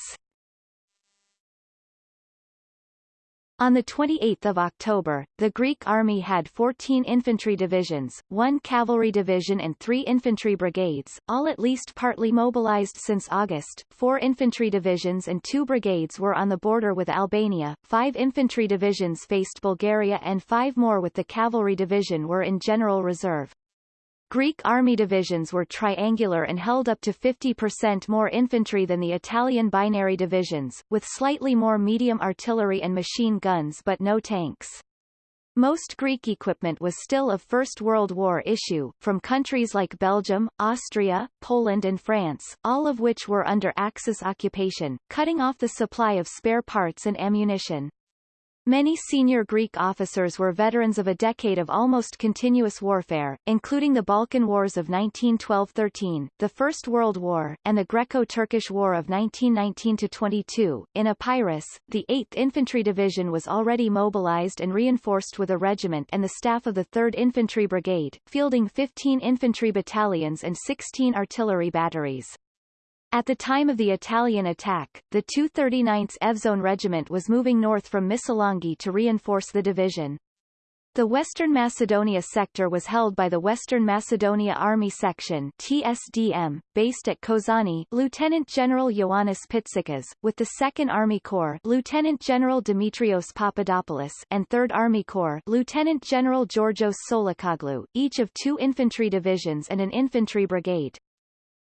On 28 October, the Greek army had 14 infantry divisions, one cavalry division and three infantry brigades, all at least partly mobilized since August. Four infantry divisions and two brigades were on the border with Albania, five infantry divisions faced Bulgaria and five more with the cavalry division were in general reserve. Greek army divisions were triangular and held up to 50% more infantry than the Italian binary divisions, with slightly more medium artillery and machine guns but no tanks. Most Greek equipment was still of First World War issue, from countries like Belgium, Austria, Poland and France, all of which were under Axis occupation, cutting off the supply of spare parts and ammunition. Many senior Greek officers were veterans of a decade of almost continuous warfare, including the Balkan Wars of 1912-13, the First World War, and the Greco-Turkish War of 1919-22. In Epirus, the 8th Infantry Division was already mobilized and reinforced with a regiment and the staff of the 3rd Infantry Brigade, fielding 15 infantry battalions and 16 artillery batteries. At the time of the Italian attack, the 239th Evzone Regiment was moving north from Missolonghi to reinforce the division. The Western Macedonia sector was held by the Western Macedonia Army Section TSDM, based at Kozani Lieutenant General Ioannis Pitsikas, with the 2nd Army Corps Lieutenant General Dimitrios Papadopoulos and 3rd Army Corps Lieutenant General Georgios Tsolakoglou, each of two infantry divisions and an infantry brigade.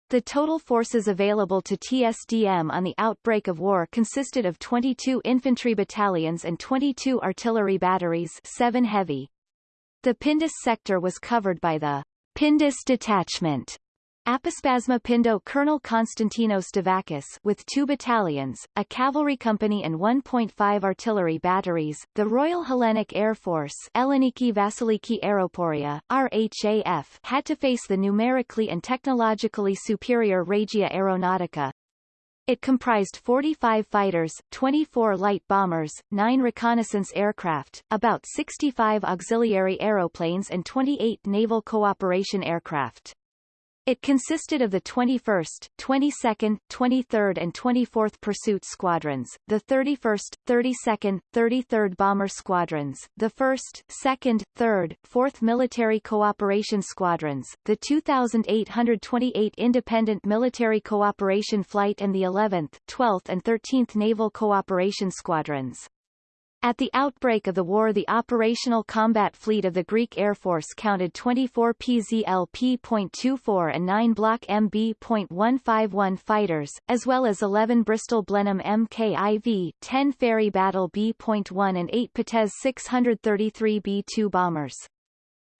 The total forces available to TSDM on the outbreak of war consisted of 22 infantry battalions and 22 artillery batteries 7 heavy. The Pindus sector was covered by the Pindus Detachment Apospasma Pindo Colonel Konstantinos Davakis with two battalions, a cavalry company and 1.5 artillery batteries, the Royal Hellenic Air Force Elliniki Vasiliki Aeroporia, RHAF had to face the numerically and technologically superior Regia Aeronautica. It comprised 45 fighters, 24 light bombers, 9 reconnaissance aircraft, about 65 auxiliary aeroplanes and 28 naval cooperation aircraft. It consisted of the 21st, 22nd, 23rd and 24th Pursuit Squadrons, the 31st, 32nd, 33rd Bomber Squadrons, the 1st, 2nd, 3rd, 4th Military Cooperation Squadrons, the 2,828 Independent Military Cooperation Flight and the 11th, 12th and 13th Naval Cooperation Squadrons. At the outbreak of the war the operational combat fleet of the Greek Air Force counted 24 PZL-P.24 and 9 Bloch MB.151 fighters, as well as 11 Bristol Blenheim MKIV, 10 Fairey Battle B.1 and 8 Potez 633 B-2 bombers.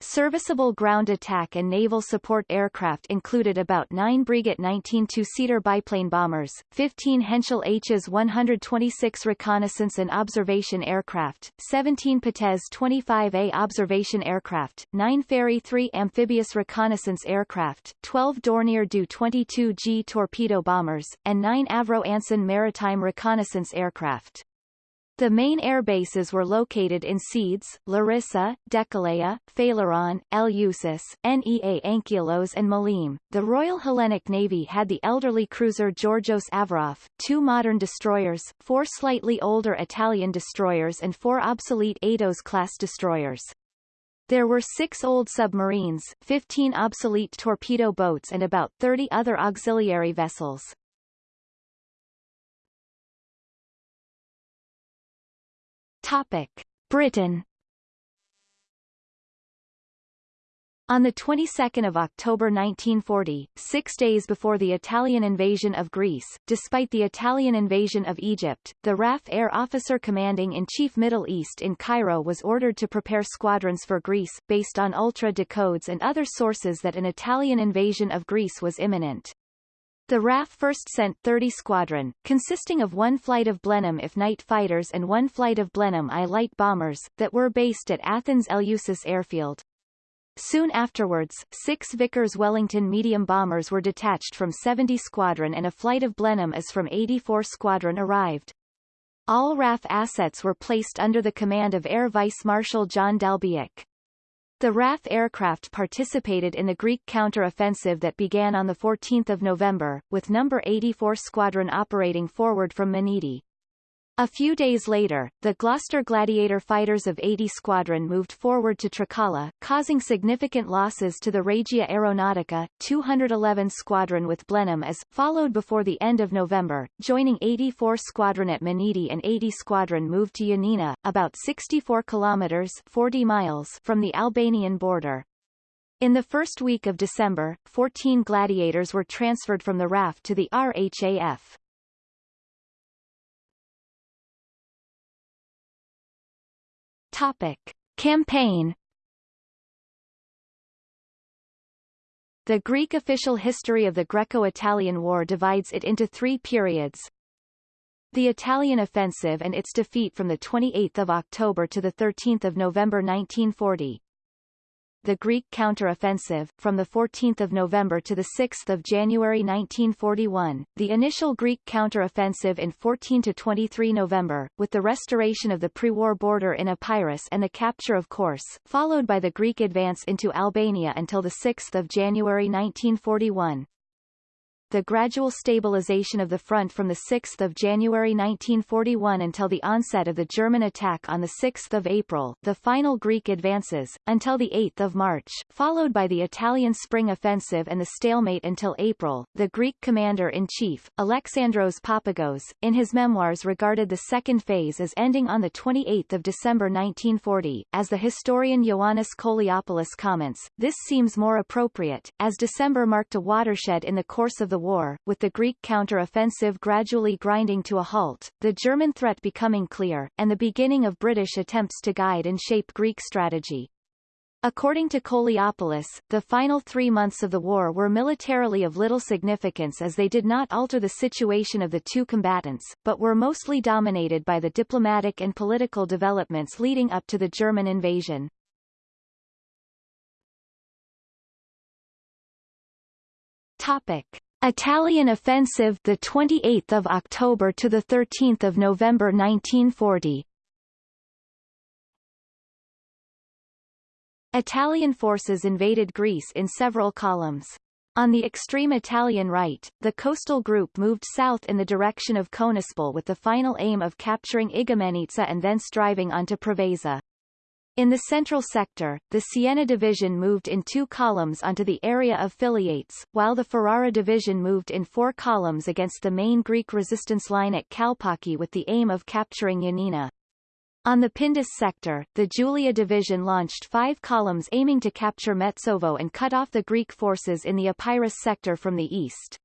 Serviceable ground attack and naval support aircraft included about 9 Breguet 19 two-seater biplane bombers, 15 Henschel HS-126 reconnaissance and observation aircraft, 17 Potez 25A observation aircraft, 9 Fairey 3 amphibious reconnaissance aircraft, 12 Dornier Do 22G torpedo bombers, and 9 Avro Anson maritime reconnaissance aircraft. The main air bases were located in Sedes, Larissa, Dekeleia, Phaleron, Eleusis, Nea Anchialos and Maleme. The Royal Hellenic Navy had the elderly cruiser Georgios Averof, two modern destroyers, four slightly older Italian destroyers and four obsolete Aetos-class destroyers. There were six old submarines, 15 obsolete torpedo boats and about 30 other auxiliary vessels. Topic: Britain On the 22nd of October 1940, six days before the Italian invasion of Greece, despite the Italian invasion of Egypt, the RAF Air Officer Commanding in Chief Middle East in Cairo was ordered to prepare squadrons for Greece, based on ultra decodes and other sources that an Italian invasion of Greece was imminent. The RAF first sent 30 squadron, consisting of one flight of Blenheim If night fighters and one flight of Blenheim I light bombers, that were based at Athens Eleusis airfield. Soon afterwards, six Vickers Wellington medium bombers were detached from 70 Squadron and a flight of Blenheim as from 84 Squadron arrived. All RAF assets were placed under the command of Air Vice Marshal John D'Albiac. The RAF aircraft participated in the Greek counter-offensive that began on 14 November, with No. 84 Squadron operating forward from Menidi. A few days later, the Gloster Gladiator fighters of 80 Squadron moved forward to Trikala, causing significant losses to the Regia Aeronautica, 211 Squadron with Blenheim as, followed before the end of November, joining 84 Squadron at Menidi and 80 Squadron moved to Yanina, about 64 kilometers 40 miles from the Albanian border. In the first week of December, 14 Gladiators were transferred from the RAF to the RHAF. Topic. Campaign The Greek official history of the Greco-Italian War divides it into three periods. The Italian offensive and its defeat from 28 October to 13 November 1940 the Greek counter-offensive, from 14 November to 6 January 1941, the initial Greek counter-offensive in 14–23 November, with the restoration of the pre-war border in Epirus and the capture of Korçë, followed by the Greek advance into Albania until 6 January 1941, the gradual stabilization of the front from 6 January 1941 until the onset of the German attack on 6 April, the final Greek advances, until 8 March, followed by the Italian spring offensive and the stalemate until April. The Greek commander-in-chief, Alexandros Papagos, in his memoirs regarded the second phase as ending on 28 December 1940. As the historian Ioannis Koliopoulos comments, this seems more appropriate, as December marked a watershed in the course of the the war, with the Greek counter-offensive gradually grinding to a halt, the German threat becoming clear, and the beginning of British attempts to guide and shape Greek strategy. According to Koliopoulos, the final three months of the war were militarily of little significance as they did not alter the situation of the two combatants, but were mostly dominated by the diplomatic and political developments leading up to the German invasion. Topic. Italian offensive the 28th of October to the 13th of November 1940 Italian forces invaded Greece in several columns. On the extreme Italian right, the coastal group moved south in the direction of Konispol with the final aim of capturing Igoumenitsa and thence driving onto Preveza. In the central sector, the Siena division moved in two columns onto the area of Philiates, while the Ferrara division moved in four columns against the main Greek resistance line at Kalpaki with the aim of capturing Yanina. On the Pindus sector, the Julia division launched five columns aiming to capture Metsovo and cut off the Greek forces in the Epirus sector from the east.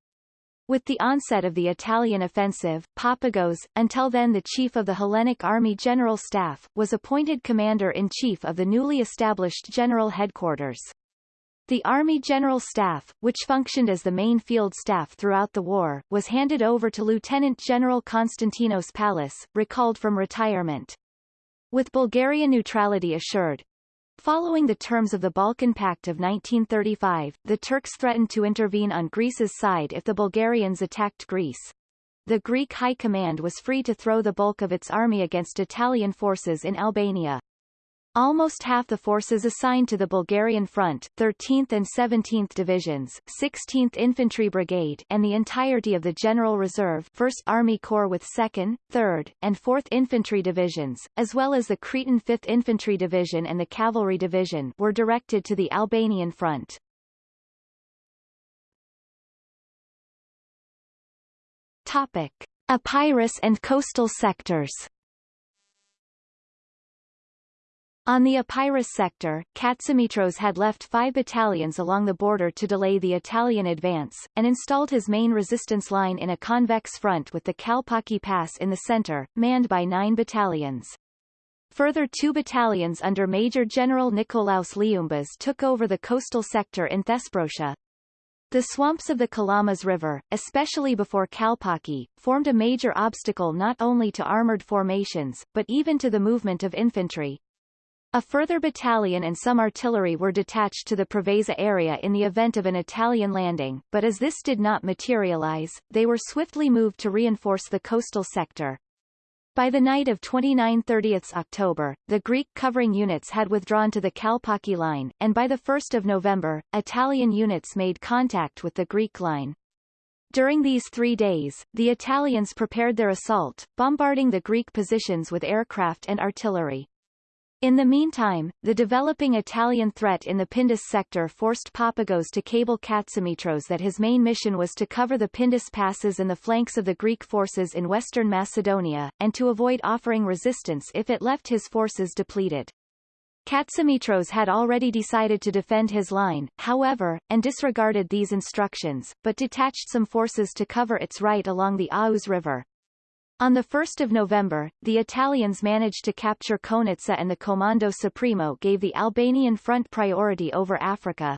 With the onset of the Italian offensive, Papagos, until then the chief of the Hellenic Army General Staff, was appointed commander-in-chief of the newly established General Headquarters. The Army General Staff, which functioned as the main field staff throughout the war, was handed over to Lieutenant General Konstantinos Pallas, recalled from retirement. With Bulgaria neutrality assured, Following the terms of the Balkan Pact of 1935, the Turks threatened to intervene on Greece's side if the Bulgarians attacked Greece. The Greek High Command was free to throw the bulk of its army against Italian forces in Albania. Almost half the forces assigned to the Bulgarian front 13th and 17th Divisions, 16th Infantry Brigade and the entirety of the General Reserve 1st Army Corps with 2nd, 3rd, and 4th Infantry Divisions, as well as the Cretan 5th Infantry Division and the Cavalry Division were directed to the Albanian front. Topic. Epirus and coastal sectors On the Epirus sector, Katsimitros had left five battalions along the border to delay the Italian advance, and installed his main resistance line in a convex front with the Kalpaki Pass in the center, manned by nine battalions. Further two battalions under Major General Nikolaos Liumbas took over the coastal sector in Thesprotia. The swamps of the Kalamas River, especially before Kalpaki, formed a major obstacle not only to armored formations, but even to the movement of infantry. A further battalion and some artillery were detached to the Preveza area in the event of an Italian landing, but as this did not materialize, they were swiftly moved to reinforce the coastal sector. By the night of 29-30 October, the Greek covering units had withdrawn to the Kalpaki line, and by the 1 November, Italian units made contact with the Greek line. During these three days, the Italians prepared their assault, bombarding the Greek positions with aircraft and artillery. In the meantime, the developing Italian threat in the Pindus sector forced Papagos to cable Katsimitros that his main mission was to cover the Pindus passes and the flanks of the Greek forces in western Macedonia, and to avoid offering resistance if it left his forces depleted. Katsimitros had already decided to defend his line, however, and disregarded these instructions, but detached some forces to cover its right along the Aous River. On 1 November, the Italians managed to capture Konitsa and the Comando Supremo gave the Albanian front priority over Africa.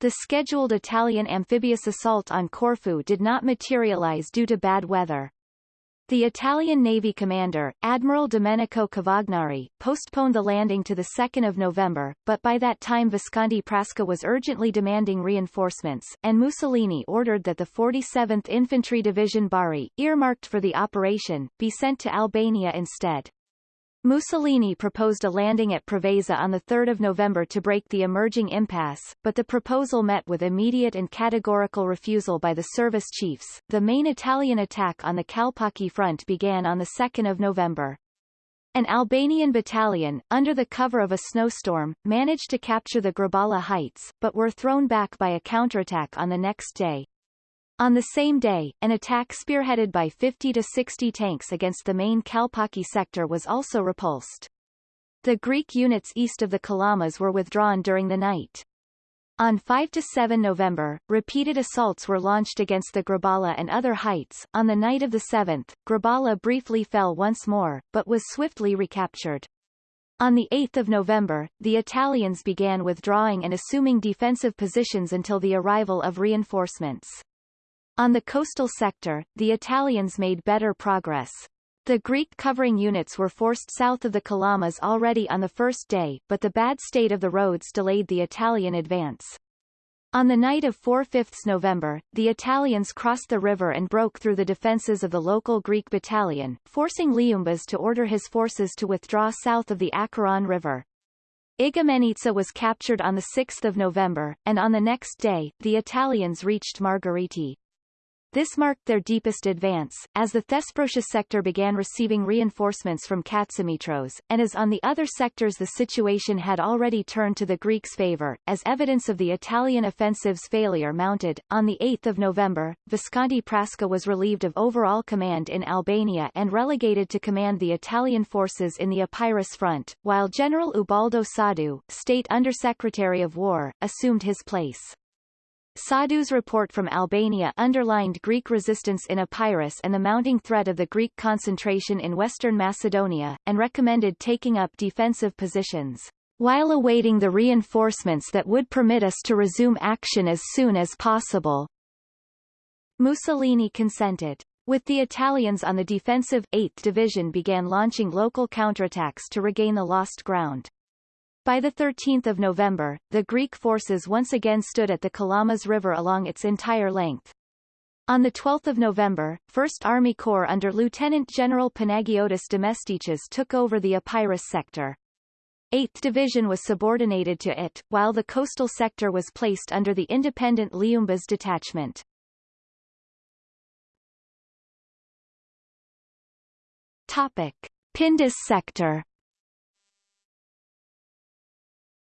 The scheduled Italian amphibious assault on Corfu did not materialize due to bad weather. The Italian Navy commander, Admiral Domenico Cavagnari, postponed the landing to 2 November, but by that time Visconti Prasca was urgently demanding reinforcements, and Mussolini ordered that the 47th Infantry Division Bari, earmarked for the operation, be sent to Albania instead. Mussolini proposed a landing at Preveza on 3 November to break the emerging impasse, but the proposal met with immediate and categorical refusal by the service chiefs. The main Italian attack on the Kalpaki front began on 2 November. An Albanian battalion, under the cover of a snowstorm, managed to capture the Grabala heights, but were thrown back by a counterattack on the next day. On the same day, an attack spearheaded by 50 to 60 tanks against the main Kalpaki sector was also repulsed. The Greek units east of the Kalamas were withdrawn during the night. On 5 to 7 November, repeated assaults were launched against the Grabala and other heights. On the night of the 7th, Grabala briefly fell once more, but was swiftly recaptured. On 8 November, the Italians began withdrawing and assuming defensive positions until the arrival of reinforcements. On the coastal sector, the Italians made better progress. The Greek covering units were forced south of the Kalamas already on the first day, but the bad state of the roads delayed the Italian advance. On the night of 4-5 November, the Italians crossed the river and broke through the defences of the local Greek battalion, forcing Liumbas to order his forces to withdraw south of the Acheron River. Igoumenitsa was captured on 6 November, and on the next day, the Italians reached Margariti. This marked their deepest advance, as the Thesprotia sector began receiving reinforcements from Katsimitros, and as on the other sectors the situation had already turned to the Greeks' favor, as evidence of the Italian offensive's failure mounted. On 8 November, Visconti Prasca was relieved of overall command in Albania and relegated to command the Italian forces in the Epirus front, while General Ubaldo Soddu, State Undersecretary of War, assumed his place. Soddu's report from Albania underlined Greek resistance in Epirus and the mounting threat of the Greek concentration in western Macedonia, and recommended taking up defensive positions, while awaiting the reinforcements that would permit us to resume action as soon as possible. Mussolini consented. With the Italians on the defensive, 8th Division began launching local counterattacks to regain the lost ground. By 13 November, the Greek forces once again stood at the Kalamas River along its entire length. On 12 November, 1st Army Corps under Lieutenant General Panagiotis Demestichas took over the Epirus sector. 8th Division was subordinated to it, while the coastal sector was placed under the independent Liumbas detachment. Topic. Pindus sector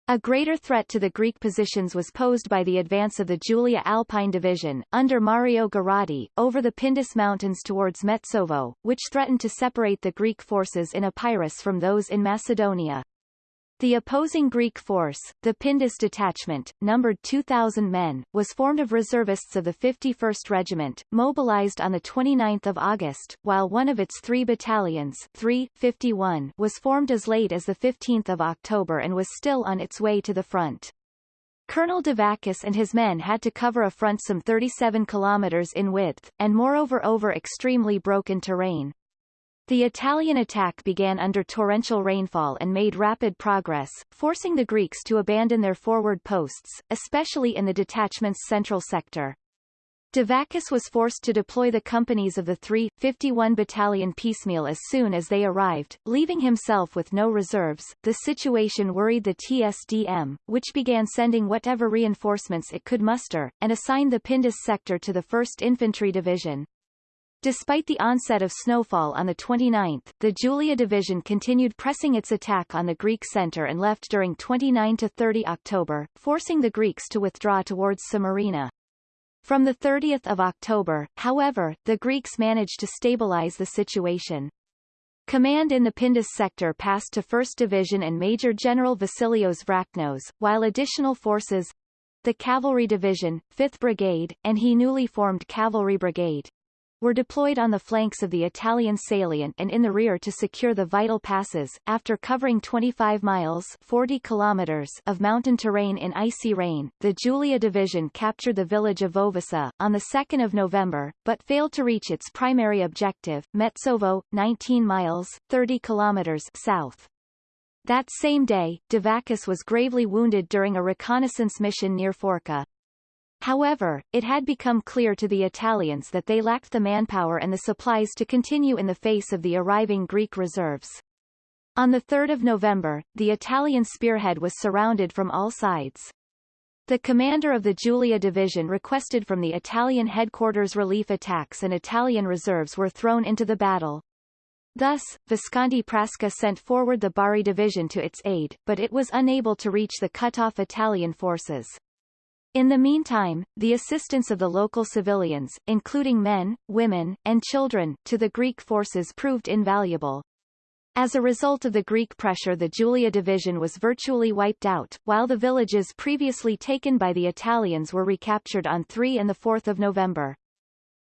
A greater threat to the Greek positions was posed by the advance of the Julia Alpine Division, under Mario Gherardi, over the Pindus Mountains towards Metsovo, which threatened to separate the Greek forces in Epirus from those in Macedonia. The opposing Greek force, the Pindus detachment, numbered 2,000 men, was formed of reservists of the 51st Regiment, mobilized on 29 August, while one of its three battalions 3, 51, was formed as late as 15 October and was still on its way to the front. Colonel Davakis and his men had to cover a front some 37 kilometers in width, and moreover over extremely broken terrain. The Italian attack began under torrential rainfall and made rapid progress, forcing the Greeks to abandon their forward posts, especially in the detachment's central sector. Davakis was forced to deploy the companies of the 3, 51 Battalion piecemeal as soon as they arrived, leaving himself with no reserves. The situation worried the TSDM, which began sending whatever reinforcements it could muster, and assigned the Pindus sector to the 1st Infantry Division. Despite the onset of snowfall on the 29th, the Julia Division continued pressing its attack on the Greek center and left during 29-30 October, forcing the Greeks to withdraw towards Samarina. From 30 October, however, the Greeks managed to stabilize the situation. Command in the Pindus sector passed to 1st Division and Major General Vasilios Vraknos, while additional forces the Cavalry Division, 5th Brigade, and he newly formed Cavalry Brigade were deployed on the flanks of the Italian salient and in the rear to secure the vital passes. After covering 25 miles 40 kilometers of mountain terrain in icy rain, the Julia Division captured the village of Vovousa on the 2nd of November, but failed to reach its primary objective, Metsovo, 19 miles 30 kilometers south. That same day, Davakis was gravely wounded during a reconnaissance mission near Fourka. However, it had become clear to the Italians that they lacked the manpower and the supplies to continue in the face of the arriving Greek reserves. On 3 November, the Italian spearhead was surrounded from all sides. The commander of the Julia Division requested from the Italian headquarters relief attacks and Italian reserves were thrown into the battle. Thus, Visconti Prasca sent forward the Bari Division to its aid, but it was unable to reach the cut-off Italian forces. In the meantime, the assistance of the local civilians, including men, women, and children, to the Greek forces proved invaluable. As a result of the Greek pressure the Julia division was virtually wiped out, while the villages previously taken by the Italians were recaptured on 3 and 4 November.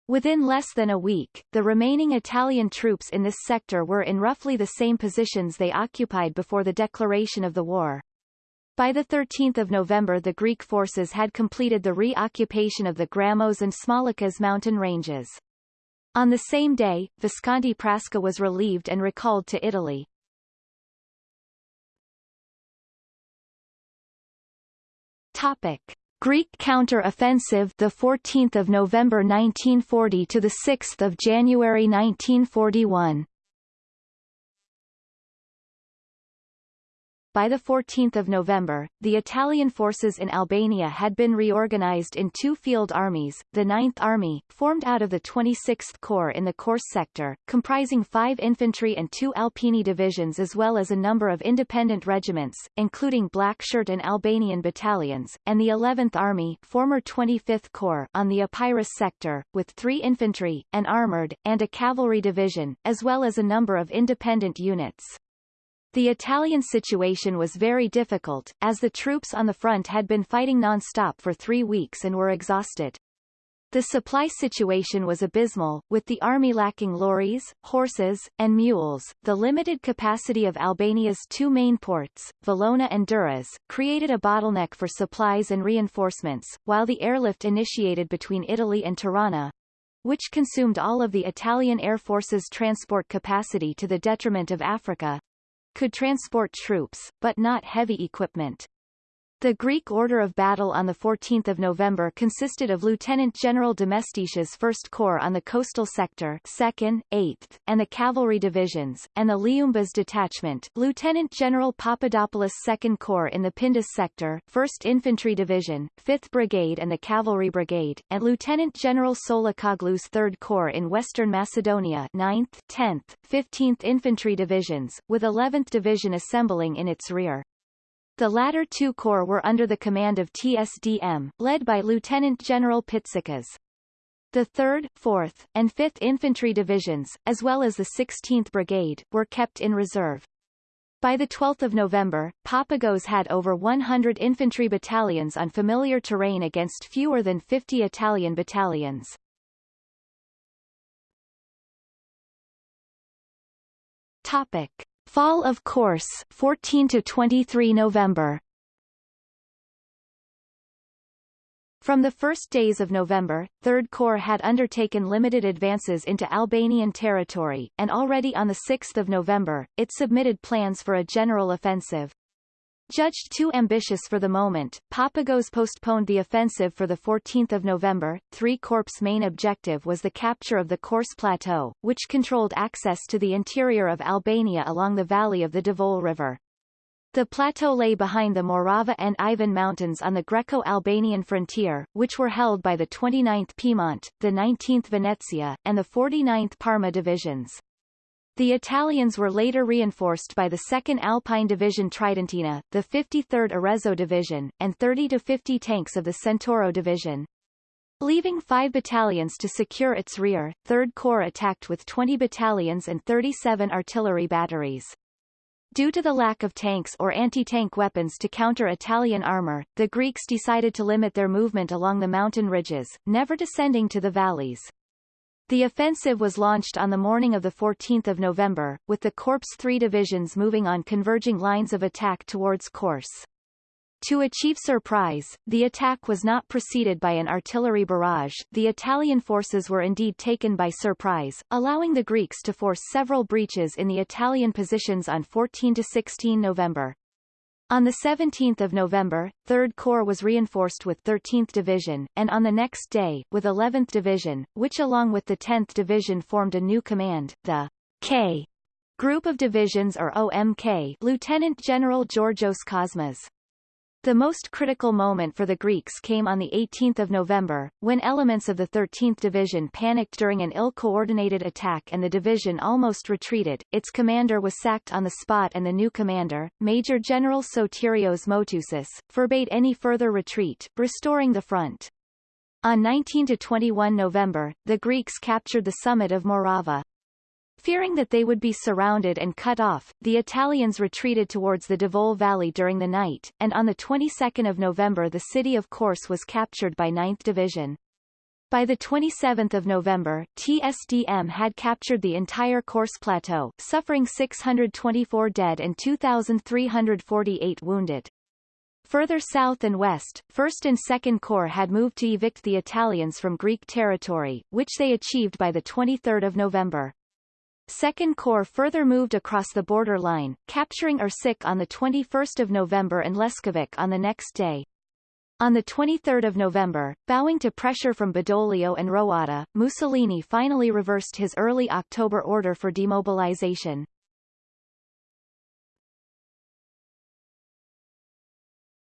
Within less than a week, the remaining Italian troops in this sector were in roughly the same positions they occupied before the declaration of the war. By 13 November the Greek forces had completed the re-occupation of the Grammos and Smolikas mountain ranges. On the same day, Visconti Prasca was relieved and recalled to Italy. Topic: Greek counter-offensive the 14th of November 1940 to the 6th of January 1941. By 14 November, the Italian forces in Albania had been reorganized in two field armies, the 9th Army, formed out of the 26th Corps in the Korçë sector, comprising five infantry and two Alpini divisions as well as a number of independent regiments, including Blackshirt and Albanian battalions, and the 11th Army former 25th Corps on the Epirus sector, with three infantry, an armored, and a cavalry division, as well as a number of independent units. The Italian situation was very difficult, as the troops on the front had been fighting non-stop for three weeks and were exhausted. The supply situation was abysmal, with the army lacking lorries, horses, and mules. The limited capacity of Albania's two main ports, Valona and Durrës, created a bottleneck for supplies and reinforcements, while the airlift initiated between Italy and Tirana, which consumed all of the Italian Air Force's transport capacity to the detriment of Africa, could transport troops, but not heavy equipment. The Greek order of battle on 14 November consisted of Lieutenant General Demestichas' 1st Corps on the coastal sector 2nd, 8th, and the cavalry divisions, and the Liumbas detachment Lieutenant General Papadopoulos 2nd Corps in the Pindus sector 1st Infantry Division, 5th Brigade and the Cavalry Brigade, and Lieutenant General Tsolakoglou's 3rd Corps in Western Macedonia 9th, 10th, 15th Infantry Divisions, with 11th Division assembling in its rear. The latter two corps were under the command of TSDM, led by Lieutenant General Pitsikas. The 3rd, 4th, and 5th Infantry Divisions, as well as the 16th Brigade, were kept in reserve. By 12 November, Papagos had over 100 infantry battalions on familiar terrain against fewer than 50 Italian battalions. Topic. Fall of Korçë 14 to 23 November From the first days of November, Third Corps had undertaken limited advances into Albanian territory, and already on 6 November, it submitted plans for a general offensive. Judged too ambitious for the moment, Papagos postponed the offensive for 14 November. Three Corps' main objective was the capture of the Korçë Plateau, which controlled access to the interior of Albania along the valley of the Devol River. The plateau lay behind the Morava and Ivan Mountains on the Greco-Albanian frontier, which were held by the 29th Piedmont, the 19th Venezia, and the 49th Parma divisions. The Italians were later reinforced by the 2nd Alpine Division Tridentina, the 53rd Arezzo Division, and 30 to 50 tanks of the Centauro Division. Leaving five battalions to secure its rear, 3rd Corps attacked with 20 battalions and 37 artillery batteries. Due to the lack of tanks or anti-tank weapons to counter Italian armor, the Greeks decided to limit their movement along the mountain ridges, never descending to the valleys. The offensive was launched on the morning of 14 November, with the Corps' three divisions moving on converging lines of attack towards Korçë. To achieve surprise, the attack was not preceded by an artillery barrage the Italian forces were indeed taken by surprise, allowing the Greeks to force several breaches in the Italian positions on 14 to 16 November. On 17 November, 3rd Corps was reinforced with 13th Division, and on the next day, with 11th Division, which along with the 10th Division formed a new command, the K Group of Divisions or OMK Lieutenant General Georgios Kosmas. The most critical moment for the Greeks came on 18 November, when elements of the 13th Division panicked during an ill-coordinated attack and the division almost retreated. Its commander was sacked on the spot and the new commander, Major General Sotirios Motousis, forbade any further retreat, restoring the front. On 19-21 November, the Greeks captured the summit of Morava. Fearing that they would be surrounded and cut off, the Italians retreated towards the Devol Valley during the night, and on the 22nd of November the city of Korçë was captured by 9th Division. By the 27th of November, TSDM had captured the entire Korçë Plateau, suffering 624 dead and 2,348 wounded. Further south and west, 1st and 2nd Corps had moved to evict the Italians from Greek territory, which they achieved by the 23rd of November. Second Corps further moved across the border line, capturing Ersekë on 21 November and Leskovik on the next day. On 23 November, bowing to pressure from Badoglio and Roatta, Mussolini finally reversed his early October order for demobilization.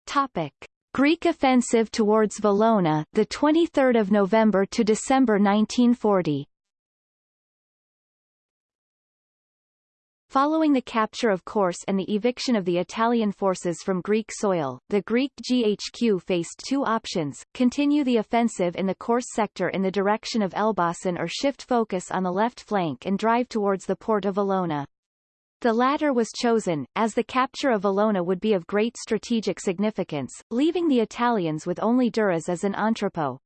Topic. Greek offensive towards Valona, the 23rd of November to December 1940. Following the capture of Korçë and the eviction of the Italian forces from Greek soil, the Greek GHQ faced two options, continue the offensive in the Korçë sector in the direction of Elbasan or shift focus on the left flank and drive towards the port of Valona. The latter was chosen, as the capture of Valona would be of great strategic significance, leaving the Italians with only Durrës as an entrepot.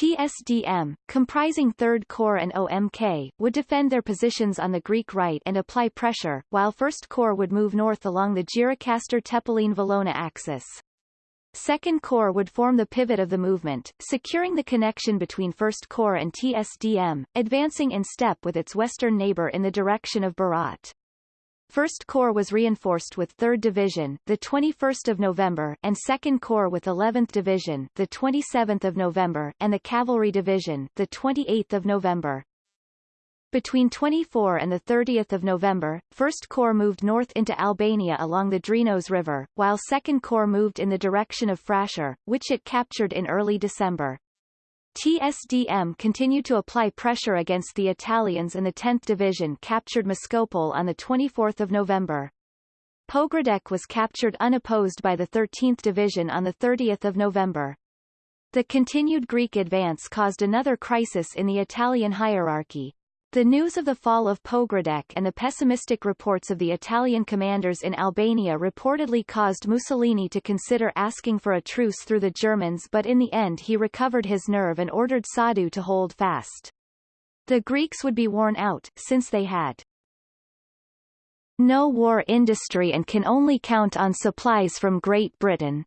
TSDM, comprising 3rd Corps and OMK, would defend their positions on the Greek right and apply pressure, while 1st Corps would move north along the Gjirokastër-Tepelin-Valona axis. 2nd Corps would form the pivot of the movement, securing the connection between 1st Corps and TSDM, advancing in step with its western neighbor in the direction of Berat. 1st Corps was reinforced with 3rd Division, the 21st of November, and 2nd Corps with 11th Division, the 27th of November, and the Cavalry Division, the 28th of November. Between 24 and 30 November, 1st Corps moved north into Albania along the Drinos River, while 2nd Corps moved in the direction of Frashër, which it captured in early December. TSDM continued to apply pressure against the Italians and the 10th Division captured Moskopole on 24 November. Pogradec was captured unopposed by the 13th Division on 30 November. The continued Greek advance caused another crisis in the Italian hierarchy. The news of the fall of Pogradec and the pessimistic reports of the Italian commanders in Albania reportedly caused Mussolini to consider asking for a truce through the Germans but in the end he recovered his nerve and ordered Soddu to hold fast. The Greeks would be worn out, since they had no war industry and can only count on supplies from Great Britain.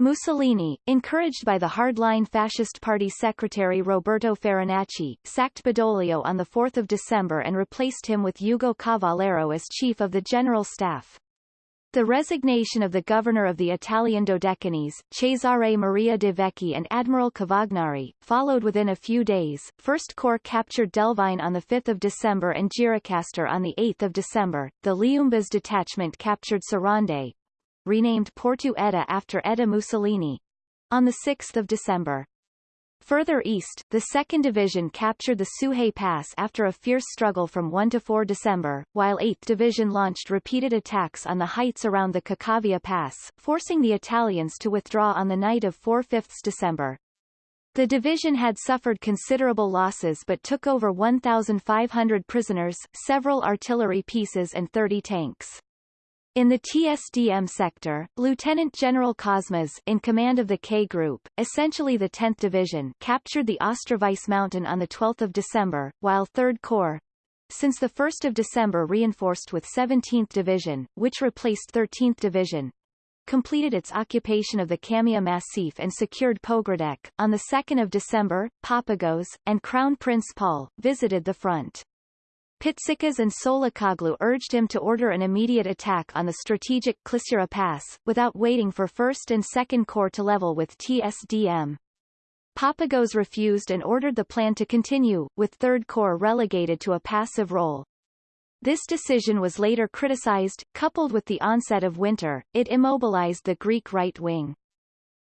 Mussolini, encouraged by the hardline Fascist Party secretary Roberto Farinacci, sacked Badoglio on 4 December and replaced him with Ugo Cavallero as chief of the General Staff. The resignation of the governor of the Italian Dodecanese, Cesare Maria de Vecchi and Admiral Cavagnari, followed within a few days. First Corps captured Delvine on 5 December and Gjirokastre on 8 December. The Liumbas detachment captured Sarande, renamed Porto Edda after Edda Mussolini, on 6 December. Further east, the 2nd Division captured the Suhay Pass after a fierce struggle from 1 to 4 December, while 8th Division launched repeated attacks on the heights around the Kakavia Pass, forcing the Italians to withdraw on the night of 4-5 December. The division had suffered considerable losses but took over 1,500 prisoners, several artillery pieces and 30 tanks. In the TSDM sector, Lieutenant General Kosmas in command of the K Group, essentially the 10th Division, captured the Ostrovice mountain on 12 December, while 3rd Corps, since 1 December reinforced with 17th Division, which replaced 13th Division, completed its occupation of the Kamia Massif and secured Pogradec. On 2 December, Papagos, and Crown Prince Paul, visited the front. Pitsikas and Tsolakoglou urged him to order an immediate attack on the strategic Klissura Pass, without waiting for 1st and 2nd Corps to level with TSDM. Papagos refused and ordered the plan to continue, with 3rd Corps relegated to a passive role. This decision was later criticized, coupled with the onset of winter, it immobilized the Greek right wing.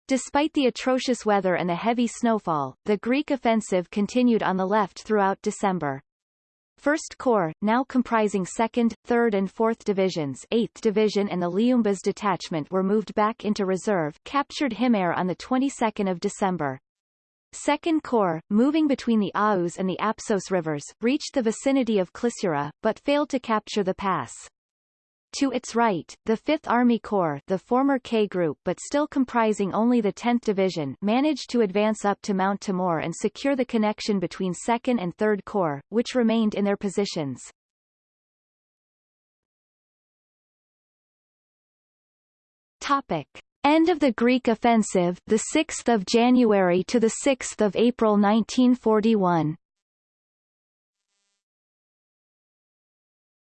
Despite the atrocious weather and the heavy snowfall, the Greek offensive continued on the left throughout December. 1st Corps, now comprising 2nd, 3rd and 4th Divisions 8th Division and the Liumbas Detachment were moved back into reserve captured Himara on the 22nd of December. 2nd Corps, moving between the Aous and the Apsos rivers, reached the vicinity of Klissura, but failed to capture the pass. To its right, the 5th Army Corps the former K Group but still comprising only the 10th Division managed to advance up to Mount Timur and secure the connection between 2nd and 3rd Corps, which remained in their positions. Topic. End of the Greek offensive the 6th of January to the 6th of April 1941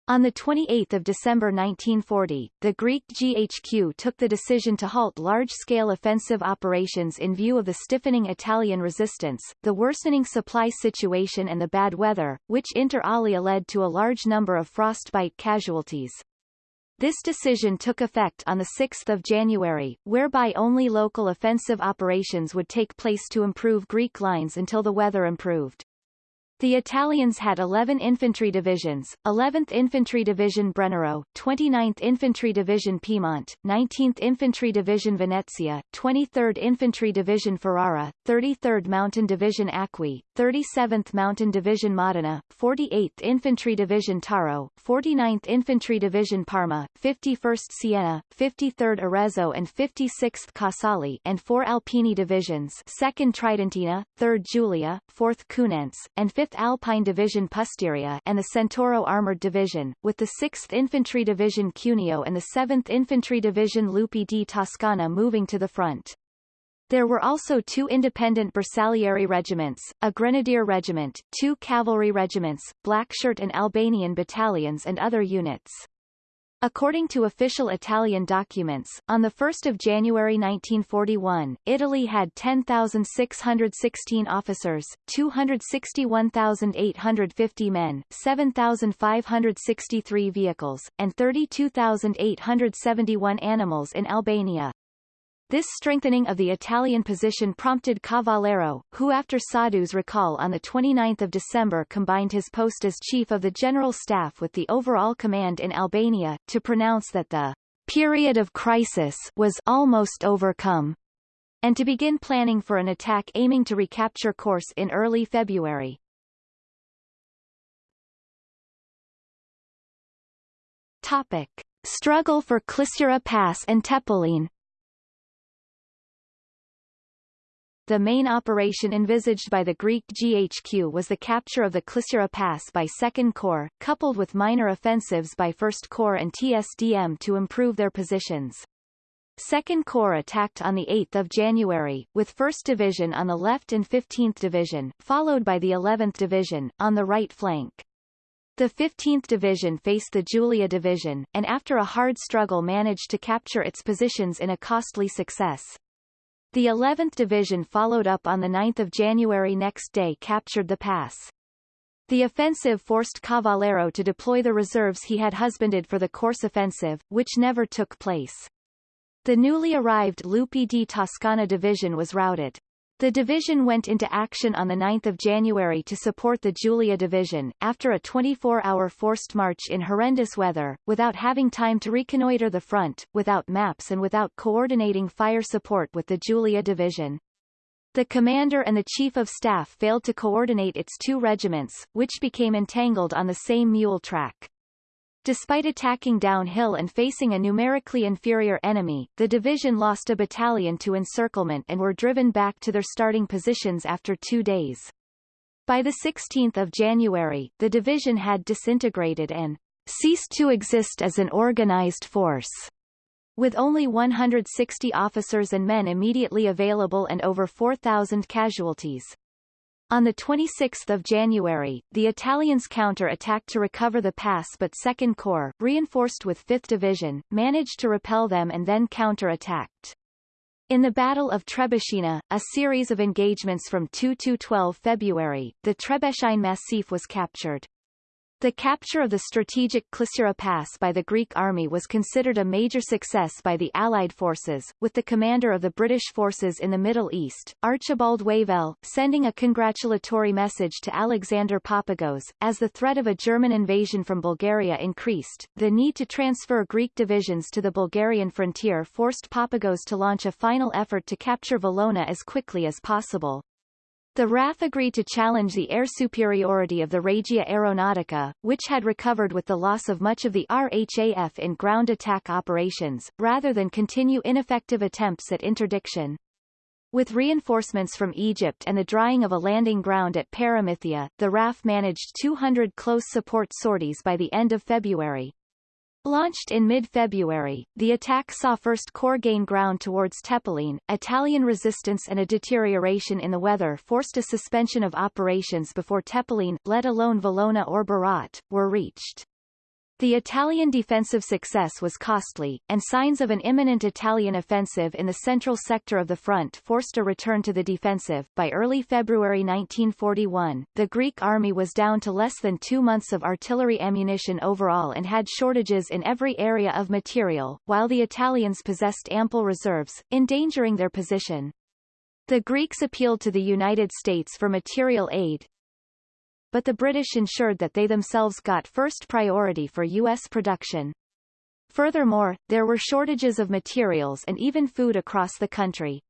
On 28 December 1940, the Greek GHQ took the decision to halt large-scale offensive operations in view of the stiffening Italian resistance, the worsening supply situation and the bad weather, which inter alia led to a large number of frostbite casualties. This decision took effect on 6 January, whereby only local offensive operations would take place to improve Greek lines until the weather improved. The Italians had 11 infantry divisions, 11th Infantry Division Brennero, 29th Infantry Division Piedmont, 19th Infantry Division Venezia, 23rd Infantry Division Ferrara, 33rd Mountain Division Acqui, 37th Mountain Division Modena, 48th Infantry Division Taro, 49th Infantry Division Parma, 51st Siena, 53rd Arezzo and 56th Casale and four Alpini divisions 2nd Tridentina, 3rd Julia, 4th Cuneense, and 5th 5th Alpine Division Pusteria and the Centauro Armored Division, with the 6th Infantry Division Cuneo and the 7th Infantry Division Lupi di Toscana moving to the front. There were also two independent Bersaglieri regiments, a grenadier regiment, two cavalry regiments, Blackshirt and Albanian battalions and other units. According to official Italian documents, on 1 January 1941, Italy had 10,616 officers, 261,850 men, 7,563 vehicles, and 32,871 animals in Albania. This strengthening of the Italian position prompted Cavallero, who after Soddu's recall on 29 December combined his post as chief of the general staff with the overall command in Albania, to pronounce that the period of crisis was almost overcome, and to begin planning for an attack aiming to recapture Korçë in early February. Topic. Struggle for Klissura Pass and Tepelin The main operation envisaged by the Greek GHQ was the capture of the Klissura Pass by Second Corps, coupled with minor offensives by First Corps and TSDM to improve their positions. Second Corps attacked on 8 January, with 1st Division on the left and 15th Division, followed by the 11th Division, on the right flank. The 15th Division faced the Julia Division, and after a hard struggle managed to capture its positions in a costly success. The 11th Division followed up on 9 January next day captured the pass. The offensive forced Cavallero to deploy the reserves he had husbanded for the Korçë offensive, which never took place. The newly arrived Lupi di Toscana division was routed. The division went into action on 9 January to support the Julia Division, after a 24-hour forced march in horrendous weather, without having time to reconnoiter the front, without maps and without coordinating fire support with the Julia Division. The commander and the chief of staff failed to coordinate its two regiments, which became entangled on the same mule track. Despite attacking downhill and facing a numerically inferior enemy, the division lost a battalion to encirclement and were driven back to their starting positions after two days. By the 16th of January, the division had disintegrated and ceased to exist as an organized force. With only 160 officers and men immediately available and over 4,000 casualties. On 26 January, the Italians counter-attacked to recover the pass but Second Corps, reinforced with 5th Division, managed to repel them and then counter-attacked. In the Battle of Trebeshina, a series of engagements from 2–12 February, the Trebeshine Massif was captured. The capture of the strategic Klissura Pass by the Greek army was considered a major success by the Allied forces, with the commander of the British forces in the Middle East, Archibald Wavell, sending a congratulatory message to Alexander Papagos. As the threat of a German invasion from Bulgaria increased, the need to transfer Greek divisions to the Bulgarian frontier forced Papagos to launch a final effort to capture Valona as quickly as possible. The RAF agreed to challenge the air superiority of the Regia Aeronautica, which had recovered with the loss of much of the RHAF in ground attack operations, rather than continue ineffective attempts at interdiction. With reinforcements from Egypt and the drying of a landing ground at Paramythia, the RAF managed 200 close support sorties by the end of February. Launched in mid-February, the attack saw First Corps gain ground towards Tepelien. Italian resistance and a deterioration in the weather forced a suspension of operations before Tepelien, let alone Valona or Berat, were reached. The Italian defensive success was costly, and signs of an imminent Italian offensive in the central sector of the front forced a return to the defensive. By early February 1941, the Greek army was down to less than two months of artillery ammunition overall and had shortages in every area of material, while the Italians possessed ample reserves, endangering their position. The Greeks appealed to the United States for material aid, but the British ensured that they themselves got first priority for U.S. production. Furthermore, there were shortages of materials and even food across the country.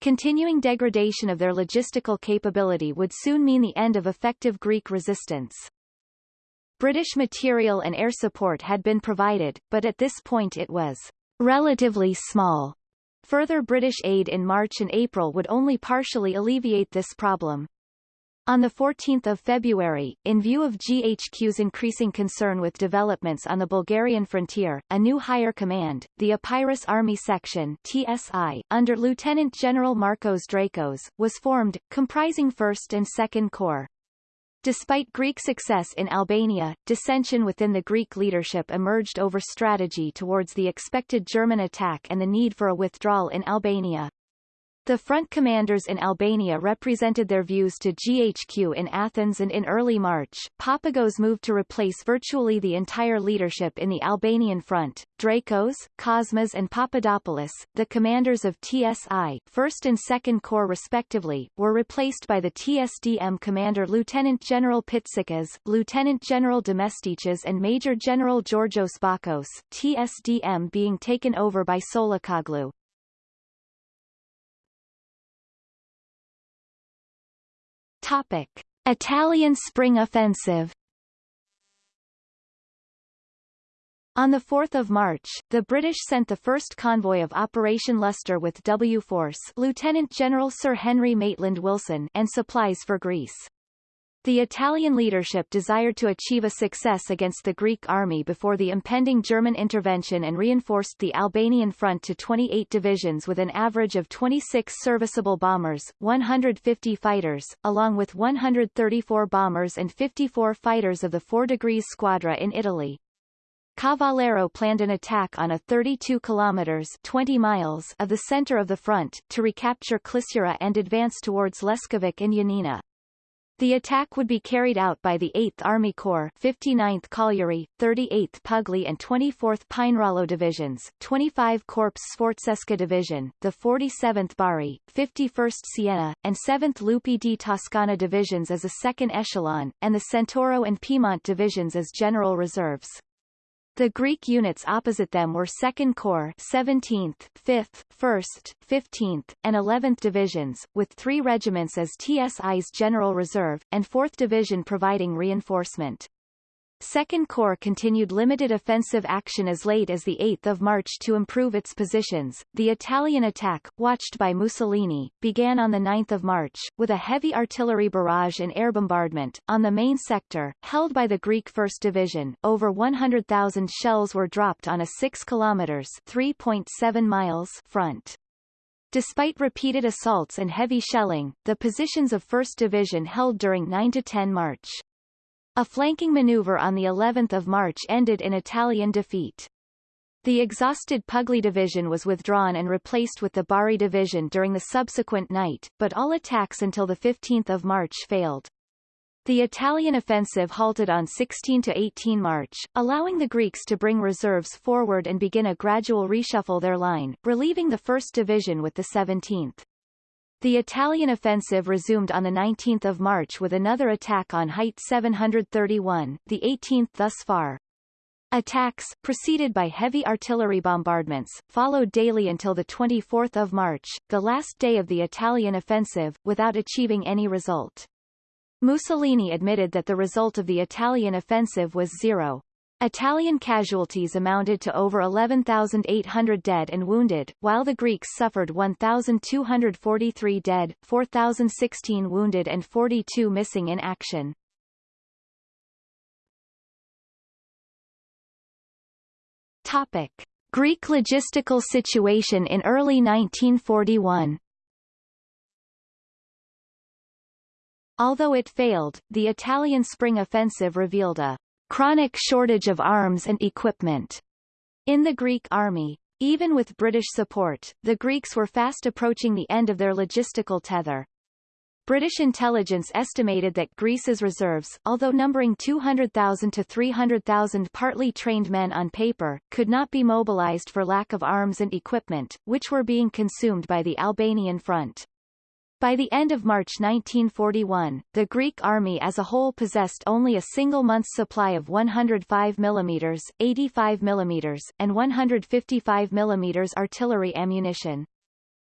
Continuing degradation of their logistical capability would soon mean the end of effective Greek resistance. British material and air support had been provided, but at this point it was relatively small. Further British aid in March and April would only partially alleviate this problem. On 14 February, in view of GHQ's increasing concern with developments on the Bulgarian frontier, a new higher command, the Epirus Army Section TSI, under Lieutenant General Marcos Drakos, was formed, comprising 1st and 2nd Corps. Despite Greek success in Albania, dissension within the Greek leadership emerged over strategy towards the expected German attack and the need for a withdrawal in Albania. The front commanders in Albania represented their views to GHQ in Athens and in early March, Papagos moved to replace virtually the entire leadership in the Albanian front. Drakos, Kosmas and Papadopoulos, the commanders of TSI, 1st and 2nd Corps respectively, were replaced by the TSDM commander Lieutenant General Pitsikas, Lieutenant General Demestichas and Major General Georgios Bakos, TSDM being taken over by Tsolakoglou. Topic. Italian Spring Offensive On 4 March, the British sent the first convoy of Operation Lustre with W Force Lieutenant General Sir Henry Maitland Wilson and supplies for Greece. The Italian leadership desired to achieve a success against the Greek army before the impending German intervention and reinforced the Albanian front to 28 divisions with an average of 26 serviceable bombers, 150 fighters, along with 134 bombers and 54 fighters of the 4 degrees squadra in Italy. Cavallero planned an attack on a 32 kilometers 20 miles of the center of the front, to recapture Klissura and advance towards Leskovik and Yanina. The attack would be carried out by the 8th Army Corps 59th Cagliari, 38th Puglie and 24th Pinerolo Divisions, 25 Corps Sforzesca Division, the 47th Bari, 51st Siena, and 7th Lupi di Toscana Divisions as a second echelon, and the Centauro and Piedmont Divisions as general reserves. The Greek units opposite them were 2nd Corps 17th, 5th, 1st, 15th, and 11th Divisions, with three regiments as TSI's General Reserve, and 4th Division providing reinforcement. Second Corps continued limited offensive action as late as 8 March to improve its positions. The Italian attack, watched by Mussolini, began on 9 March, with a heavy artillery barrage and air bombardment. On the main sector, held by the Greek 1st Division, over 100,000 shells were dropped on a 6 kilometers 3.7 miles front. Despite repeated assaults and heavy shelling, the positions of 1st Division held during 9-10 March. A flanking maneuver on the 11th of March ended in Italian defeat. The exhausted Puglie division was withdrawn and replaced with the Bari division during the subsequent night, but all attacks until 15 March failed. The Italian offensive halted on 16–18 March, allowing the Greeks to bring reserves forward and begin a gradual reshuffle their line, relieving the 1st Division with the 17th. The Italian offensive resumed on 19 March with another attack on Height 731, the 18th thus far. Attacks, preceded by heavy artillery bombardments, followed daily until 24 March, the last day of the Italian offensive, without achieving any result. Mussolini admitted that the result of the Italian offensive was zero. Italian casualties amounted to over 11,800 dead and wounded, while the Greeks suffered 1,243 dead, 4,016 wounded and 42 missing in action. Topic. Greek logistical situation in early 1941 Although it failed, the Italian spring offensive revealed a chronic shortage of arms and equipment in the Greek army. Even with British support, the Greeks were fast approaching the end of their logistical tether. British intelligence estimated that Greece's reserves, although numbering 200,000 to 300,000 partly trained men on paper, could not be mobilized for lack of arms and equipment, which were being consumed by the Albanian front. By the end of March 1941, the Greek army as a whole possessed only a single month's supply of 105 mm, 85 mm, and 155 mm artillery ammunition.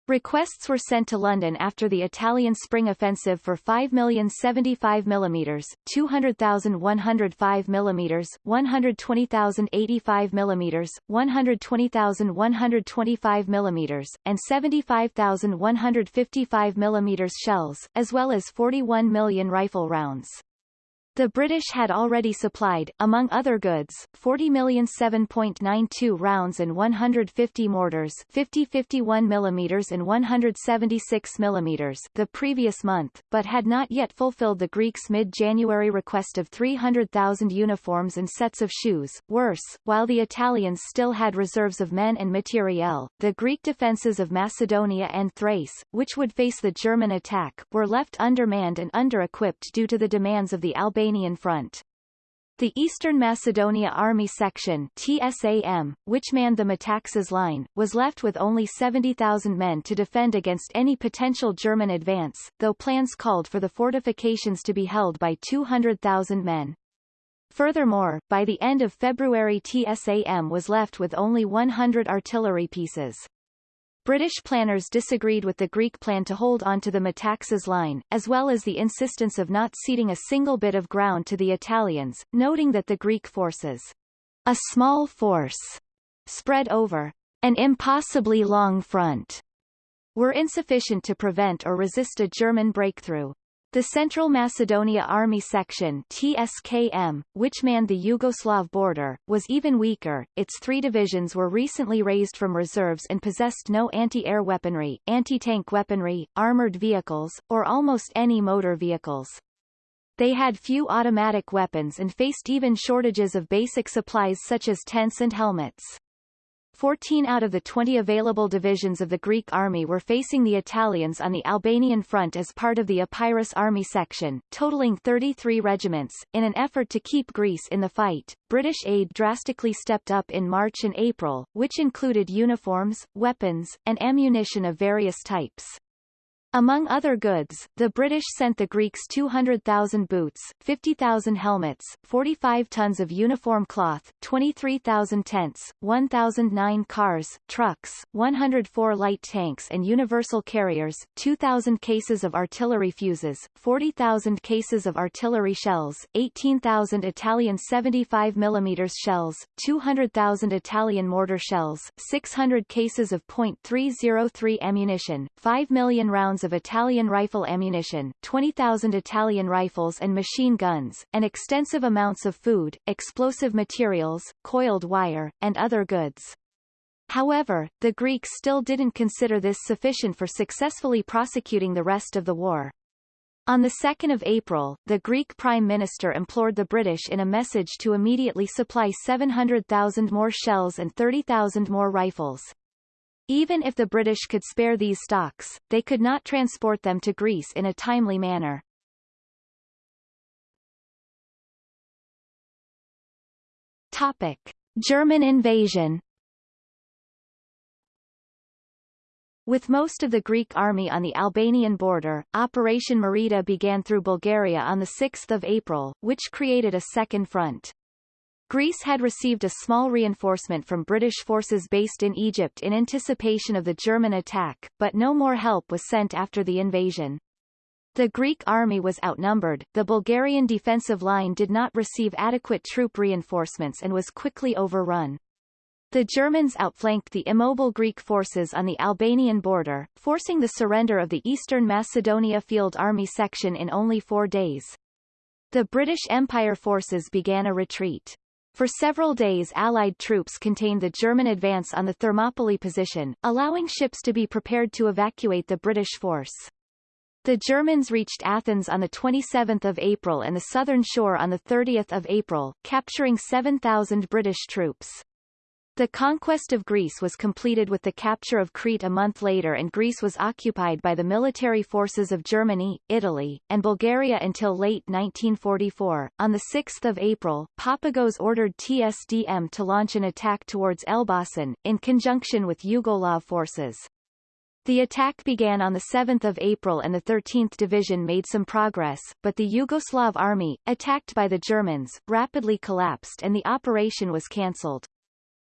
Requests were sent to London after the Italian spring offensive for 5,075 mm, 200,105 mm, 120,085 mm, 120,125 mm, and 75,155 mm shells, as well as 41 million rifle rounds. The British had already supplied, among other goods, 40 million 7.92 rounds and 150 mortars 50 51 mm and 176 mm the previous month, but had not yet fulfilled the Greeks' mid-January request of 300,000 uniforms and sets of shoes. Worse, while the Italians still had reserves of men and materiel, the Greek defences of Macedonia and Thrace, which would face the German attack, were left undermanned and under-equipped due to the demands of the Albanian Albanian Front. The Eastern Macedonia Army Section TSAM, which manned the Metaxas line, was left with only 70,000 men to defend against any potential German advance, though plans called for the fortifications to be held by 200,000 men. Furthermore, by the end of February TSAM was left with only 100 artillery pieces. British planners disagreed with the Greek plan to hold on to the Metaxas line, as well as the insistence of not ceding a single bit of ground to the Italians, noting that the Greek forces a small force spread over an impossibly long front were insufficient to prevent or resist a German breakthrough. The Central Macedonia Army Section TSKM, which manned the Yugoslav border, was even weaker. Its three divisions were recently raised from reserves and possessed no anti-air weaponry, anti-tank weaponry, armored vehicles, or almost any motor vehicles. They had few automatic weapons and faced even shortages of basic supplies such as tents and helmets. 14 out of the 20 available divisions of the Greek army were facing the Italians on the Albanian front as part of the Epirus army section, totaling 33 regiments. In an effort to keep Greece in the fight, British aid drastically stepped up in March and April, which included uniforms, weapons, and ammunition of various types. Among other goods, the British sent the Greeks 200,000 boots, 50,000 helmets, 45 tons of uniform cloth, 23,000 tents, 1,009 cars, trucks, 104 light tanks and universal carriers, 2,000 cases of artillery fuses, 40,000 cases of artillery shells, 18,000 Italian 75 mm shells, 200,000 Italian mortar shells, 600 cases of .303 ammunition, 5 million rounds rounds of Italian rifle ammunition, 20,000 Italian rifles and machine guns, and extensive amounts of food, explosive materials, coiled wire, and other goods. However, the Greeks still didn't consider this sufficient for successfully prosecuting the rest of the war. On 2 April, the Greek Prime Minister implored the British in a message to immediately supply 700,000 more shells and 30,000 more rifles. Even if the British could spare these stocks, they could not transport them to Greece in a timely manner. Topic. German invasion With most of the Greek army on the Albanian border, Operation Marita began through Bulgaria on 6 April, which created a second front. Greece had received a small reinforcement from British forces based in Egypt in anticipation of the German attack, but no more help was sent after the invasion. The Greek army was outnumbered, the Bulgarian defensive line did not receive adequate troop reinforcements and was quickly overrun. The Germans outflanked the immobile Greek forces on the Albanian border, forcing the surrender of the Eastern Macedonia Field Army section in only four days. The British Empire forces began a retreat. For several days Allied troops contained the German advance on the Thermopylae position, allowing ships to be prepared to evacuate the British force. The Germans reached Athens on 27 April and the southern shore on 30 April, capturing 7,000 British troops. The conquest of Greece was completed with the capture of Crete a month later and Greece was occupied by the military forces of Germany, Italy, and Bulgaria until late 1944. On 6 April, Papagos ordered TSDM to launch an attack towards Elbasan, in conjunction with Yugoslav forces. The attack began on 7 April and the 13th Division made some progress, but the Yugoslav army, attacked by the Germans, rapidly collapsed and the operation was cancelled.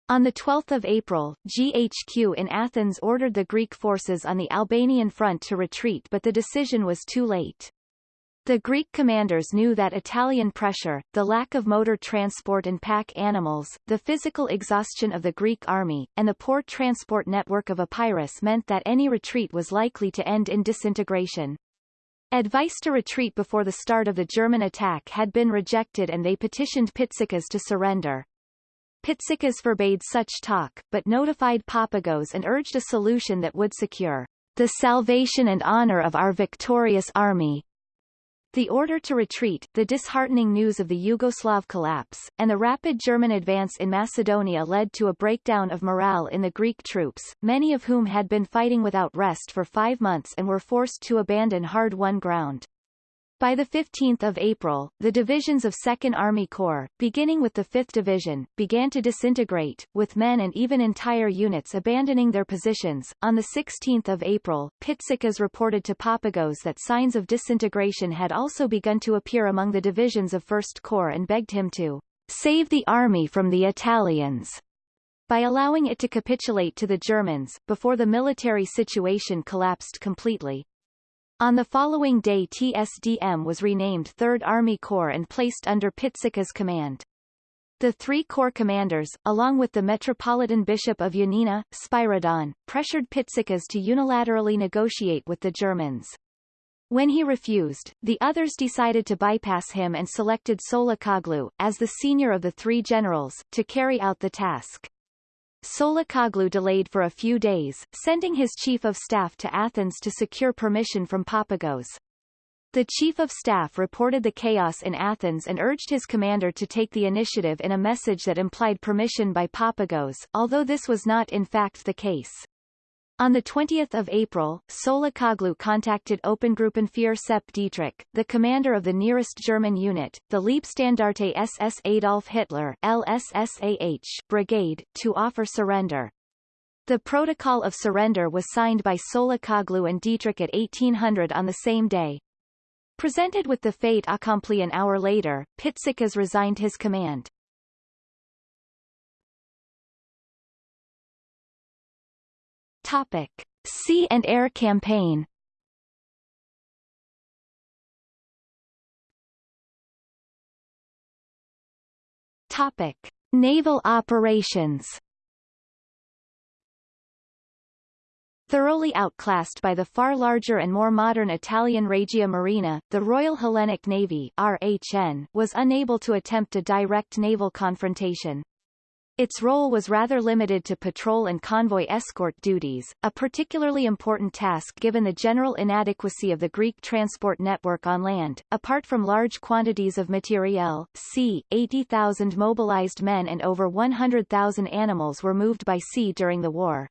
On 12 April, GHQ in Athens ordered the Greek forces on the Albanian front to retreat but the decision was too late. The Greek commanders knew that Italian pressure, the lack of motor transport and pack animals, the physical exhaustion of the Greek army, and the poor transport network of Epirus meant that any retreat was likely to end in disintegration. Advice to retreat before the start of the German attack had been rejected and they petitioned Pitsikas to surrender. Pitsikas forbade such talk, but notified Papagos and urged a solution that would secure the salvation and honor of our victorious army. The order to retreat, the disheartening news of the Yugoslav collapse, and the rapid German advance in Macedonia led to a breakdown of morale in the Greek troops, many of whom had been fighting without rest for five months and were forced to abandon hard-won ground. By 15 April, the divisions of 2nd Army Corps, beginning with the 5th Division, began to disintegrate, with men and even entire units abandoning their positions. On 16 April, Pitsikas reported to Papagos that signs of disintegration had also begun to appear among the divisions of 1st Corps and begged him to save the army from the Italians by allowing it to capitulate to the Germans, before the military situation collapsed completely. On the following day TSDM was renamed 3rd Army Corps and placed under Pitsikas command. The three corps commanders, along with the Metropolitan Bishop of Yanina, Spyridon, pressured Pitsikas to unilaterally negotiate with the Germans. When he refused, the others decided to bypass him and selected Tsolakoglou, as the senior of the three generals, to carry out the task. Tsolakoglou delayed for a few days, sending his chief of staff to Athens to secure permission from Papagos. The Chief of Staff reported the chaos in Athens and urged his commander to take the initiative in a message that implied permission by Papagos, although this was not in fact the case. On 20 April, Tsolakoglou contacted Obergruppenführer Sepp Dietrich, the commander of the nearest German unit, the Leibstandarte SS Adolf Hitler LSSAH brigade, to offer surrender. The protocol of surrender was signed by Tsolakoglou and Dietrich at 1800 on the same day, Presented with the fate accompli an hour later, Pitsikas resigned his command. Topic. Sea and Air Campaign Topic. Naval operations Thoroughly outclassed by the far larger and more modern Italian Regia Marina, the Royal Hellenic Navy RHN was unable to attempt a direct naval confrontation. Its role was rather limited to patrol and convoy escort duties, a particularly important task given the general inadequacy of the Greek transport network on land. Apart from large quantities of materiel, c. 80,000 mobilized men and over 100,000 animals were moved by sea during the war.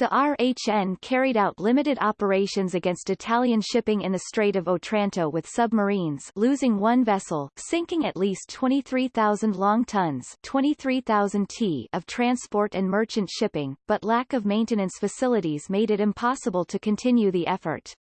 The RHN carried out limited operations against Italian shipping in the Strait of Otranto with submarines losing one vessel, sinking at least 23,000 long tons 23,000 t of transport and merchant shipping, but lack of maintenance facilities made it impossible to continue the effort.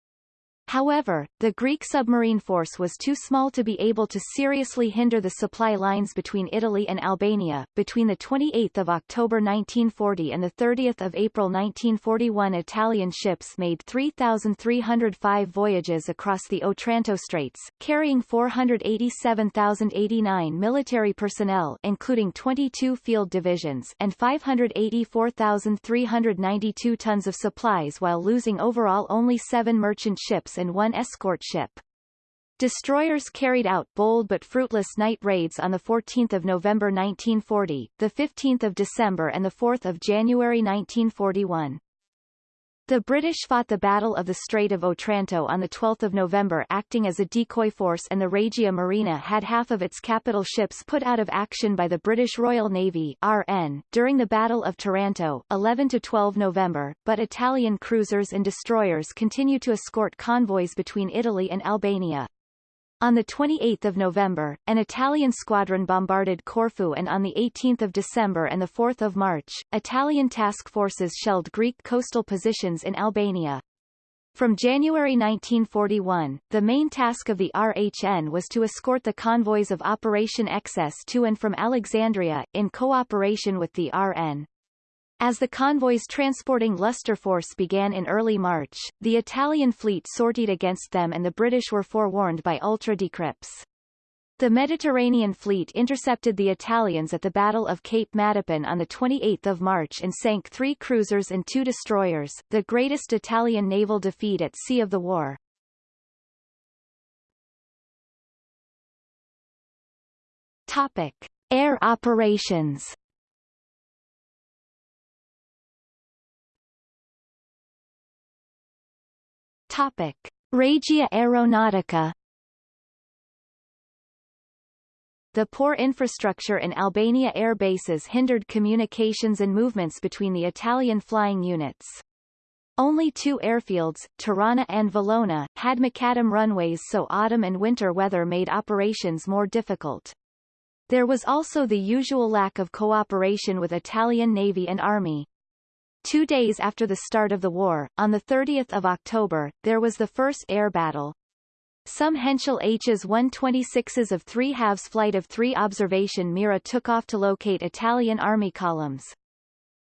However, the Greek submarine force was too small to be able to seriously hinder the supply lines between Italy and Albania. Between the 28th of October 1940 and the 30th of April 1941 Italian ships made 3,305 voyages across the Otranto Straits, carrying 487,089 military personnel including 22 field divisions and 584,392 tons of supplies while losing overall only seven merchant ships and one escort ship. Destroyers carried out bold but fruitless night raids on 14 November 1940, 15 December and 4 January 1941. The British fought the Battle of the Strait of Otranto on 12 November acting as a decoy force and the Regia Marina had half of its capital ships put out of action by the British Royal Navy RN, during the Battle of Taranto 11-12 November, but Italian cruisers and destroyers continued to escort convoys between Italy and Albania. On 28 November, an Italian squadron bombarded Corfu and on 18 December and 4 March, Italian task forces shelled Greek coastal positions in Albania. From January 1941, the main task of the RHN was to escort the convoys of Operation Excess to and from Alexandria, in cooperation with the RN. As the convoys transporting Luster Force began in early March, the Italian fleet sortied against them and the British were forewarned by ultra decrypts. The Mediterranean fleet intercepted the Italians at the Battle of Cape Matapan on 28 March and sank three cruisers and two destroyers, the greatest Italian naval defeat at sea of the war. Topic. Air operations Topic. Regia Aeronautica The poor infrastructure in Albania air bases hindered communications and movements between the Italian flying units. Only two airfields, Tirana and Valona, had macadam runways so autumn and winter weather made operations more difficult. There was also the usual lack of cooperation with Italian Navy and Army. Two days after the start of the war, on 30 October, there was the first air battle. Some Henschel Hs 126s of 3 halves flight of 3 observation Mira took off to locate Italian army columns.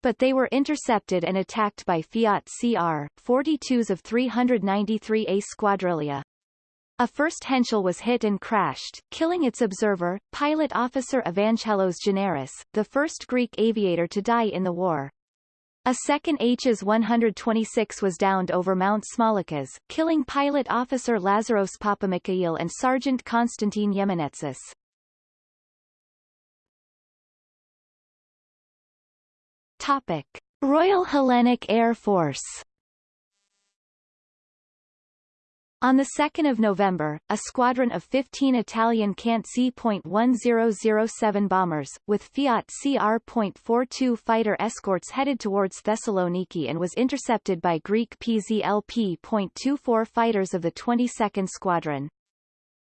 But they were intercepted and attacked by Fiat CR, 42s of 393A Squadriglia. A first Henschel was hit and crashed, killing its observer, pilot officer Evangelos Generis, the first Greek aviator to die in the war. A second Hs-126 was downed over Mount Smolicas, killing pilot officer Lazaros Papamikail and Sergeant Konstantin Yemenetsis. Topic. Royal Hellenic Air Force On 2 November, a squadron of 15 Italian Cant Z.1007 bombers, with Fiat CR.42 fighter escorts headed towards Thessaloniki and was intercepted by Greek PZLP.24 fighters of the 22nd Squadron.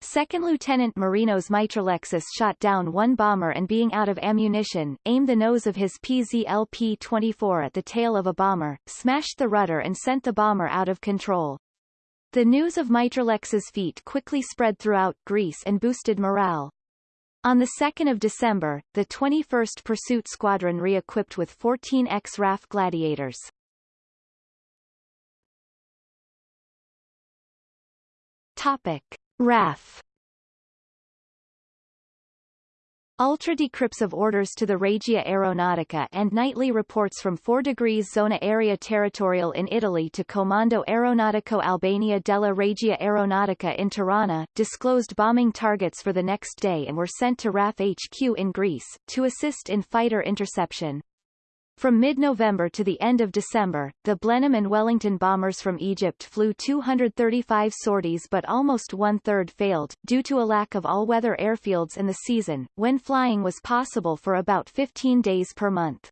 Second Lieutenant Marinos Mitralexis shot down one bomber and being out of ammunition, aimed the nose of his PZLP-24 at the tail of a bomber, smashed the rudder and sent the bomber out of control. The news of Mitralexis' feat quickly spread throughout Greece and boosted morale. On 2 December, the 21st Pursuit Squadron re-equipped with 14 X-RAF Gladiators. Topic. RAF Ultra decrypts of orders to the Regia Aeronautica and nightly reports from 4 degrees zona area territorial in Italy to Comando Aeronautico Albania della Regia Aeronautica in Tirana, disclosed bombing targets for the next day and were sent to RAF HQ in Greece, to assist in fighter interception. From mid-November to the end of December, the Blenheim and Wellington bombers from Egypt flew 235 sorties but almost one-third failed, due to a lack of all-weather airfields in the season, when flying was possible for about 15 days per month.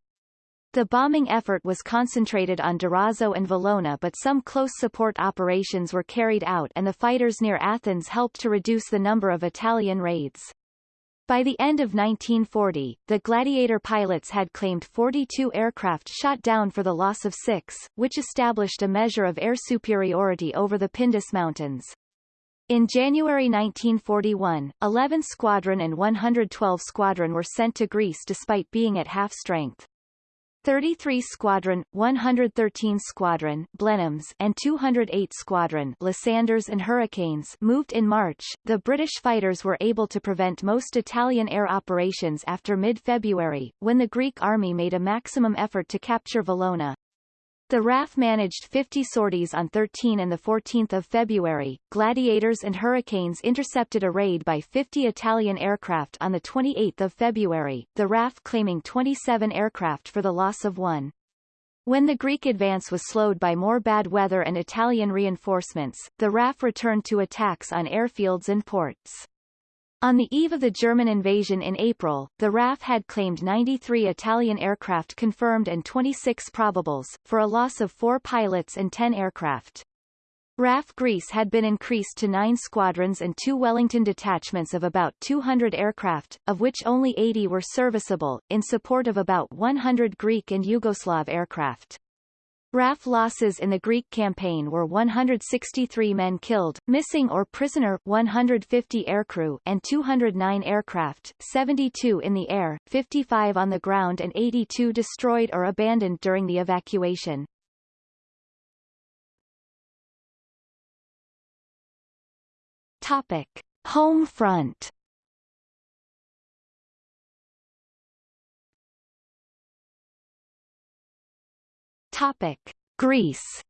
The bombing effort was concentrated on Durazzo and Valona but some close support operations were carried out and the fighters near Athens helped to reduce the number of Italian raids. By the end of 1940, the Gladiator pilots had claimed 42 aircraft shot down for the loss of six, which established a measure of air superiority over the Pindus Mountains. In January 1941, 11 Squadron and 112 Squadron were sent to Greece despite being at half strength. 33 Squadron, 113 Squadron Blenheims and 208 Squadron Lysander and Hurricanes moved in March. The British fighters were able to prevent most Italian air operations after mid-February, when the Greek army made a maximum effort to capture Valona. The RAF managed 50 sorties on 13 and 14 February. Gladiators and Hurricanes intercepted a raid by 50 Italian aircraft on 28 February, the RAF claiming 27 aircraft for the loss of one. When the Greek advance was slowed by more bad weather and Italian reinforcements, the RAF returned to attacks on airfields and ports. On the eve of the German invasion in April, the RAF had claimed 93 Italian aircraft confirmed and 26 probables, for a loss of four pilots and 10 aircraft. RAF Greece had been increased to nine squadrons and two Wellington detachments of about 200 aircraft, of which only 80 were serviceable, in support of about 100 Greek and Yugoslav aircraft. RAF losses in the Greek campaign were 163 men killed, missing or prisoner 150 aircrew and 209 aircraft, 72 in the air, 55 on the ground and 82 destroyed or abandoned during the evacuation. Topic. Home front Topic: Greece.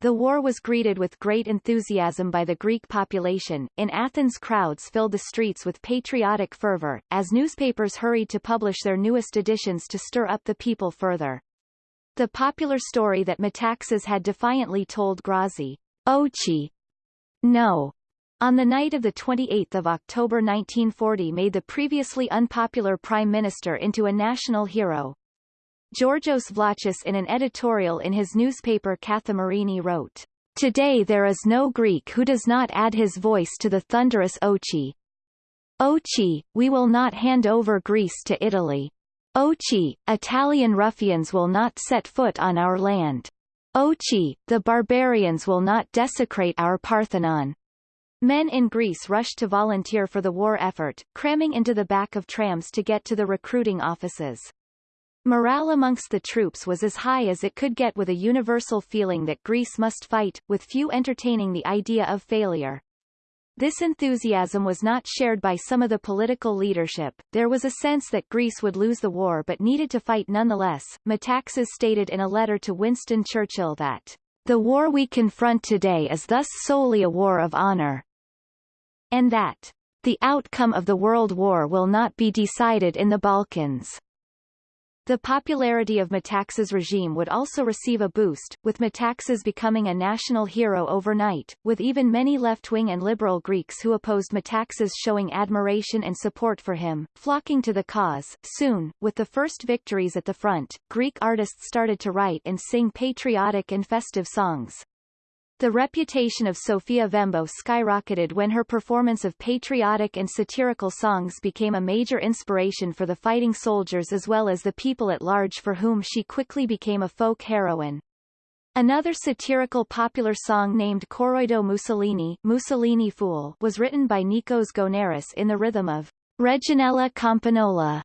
The war was greeted with great enthusiasm by the Greek population. In Athens crowds filled the streets with patriotic fervor, as newspapers hurried to publish their newest editions to stir up the people further. The popular story that Metaxas had defiantly told Grazzi, Ochi, no, on the night of 28 October 1940 made the previously unpopular prime minister into a national hero. Georgios Vlachos in an editorial in his newspaper Kathimerini wrote, Today there is no Greek who does not add his voice to the thunderous Ochi. Ochi, we will not hand over Greece to Italy. Ochi, Italian ruffians will not set foot on our land. Ochi, the barbarians will not desecrate our Parthenon. Men in Greece rushed to volunteer for the war effort, cramming into the back of trams to get to the recruiting offices. Morale amongst the troops was as high as it could get with a universal feeling that Greece must fight, with few entertaining the idea of failure. This enthusiasm was not shared by some of the political leadership. There was a sense that Greece would lose the war but needed to fight nonetheless. Metaxas stated in a letter to Winston Churchill that the war we confront today is thus solely a war of honor, and that the outcome of the World War will not be decided in the Balkans. The popularity of Metaxas' regime would also receive a boost, with Metaxas becoming a national hero overnight, with even many left-wing and liberal Greeks who opposed Metaxas showing admiration and support for him, flocking to the cause. Soon, with the first victories at the front, Greek artists started to write and sing patriotic and festive songs. The reputation of Sofia Vembo skyrocketed when her performance of patriotic and satirical songs became a major inspiration for the fighting soldiers as well as the people at large for whom she quickly became a folk heroine. Another satirical popular song named Coroido Mussolini, Mussolini Fool was written by Nikos Gounaris in the rhythm of Reginella Campagnola,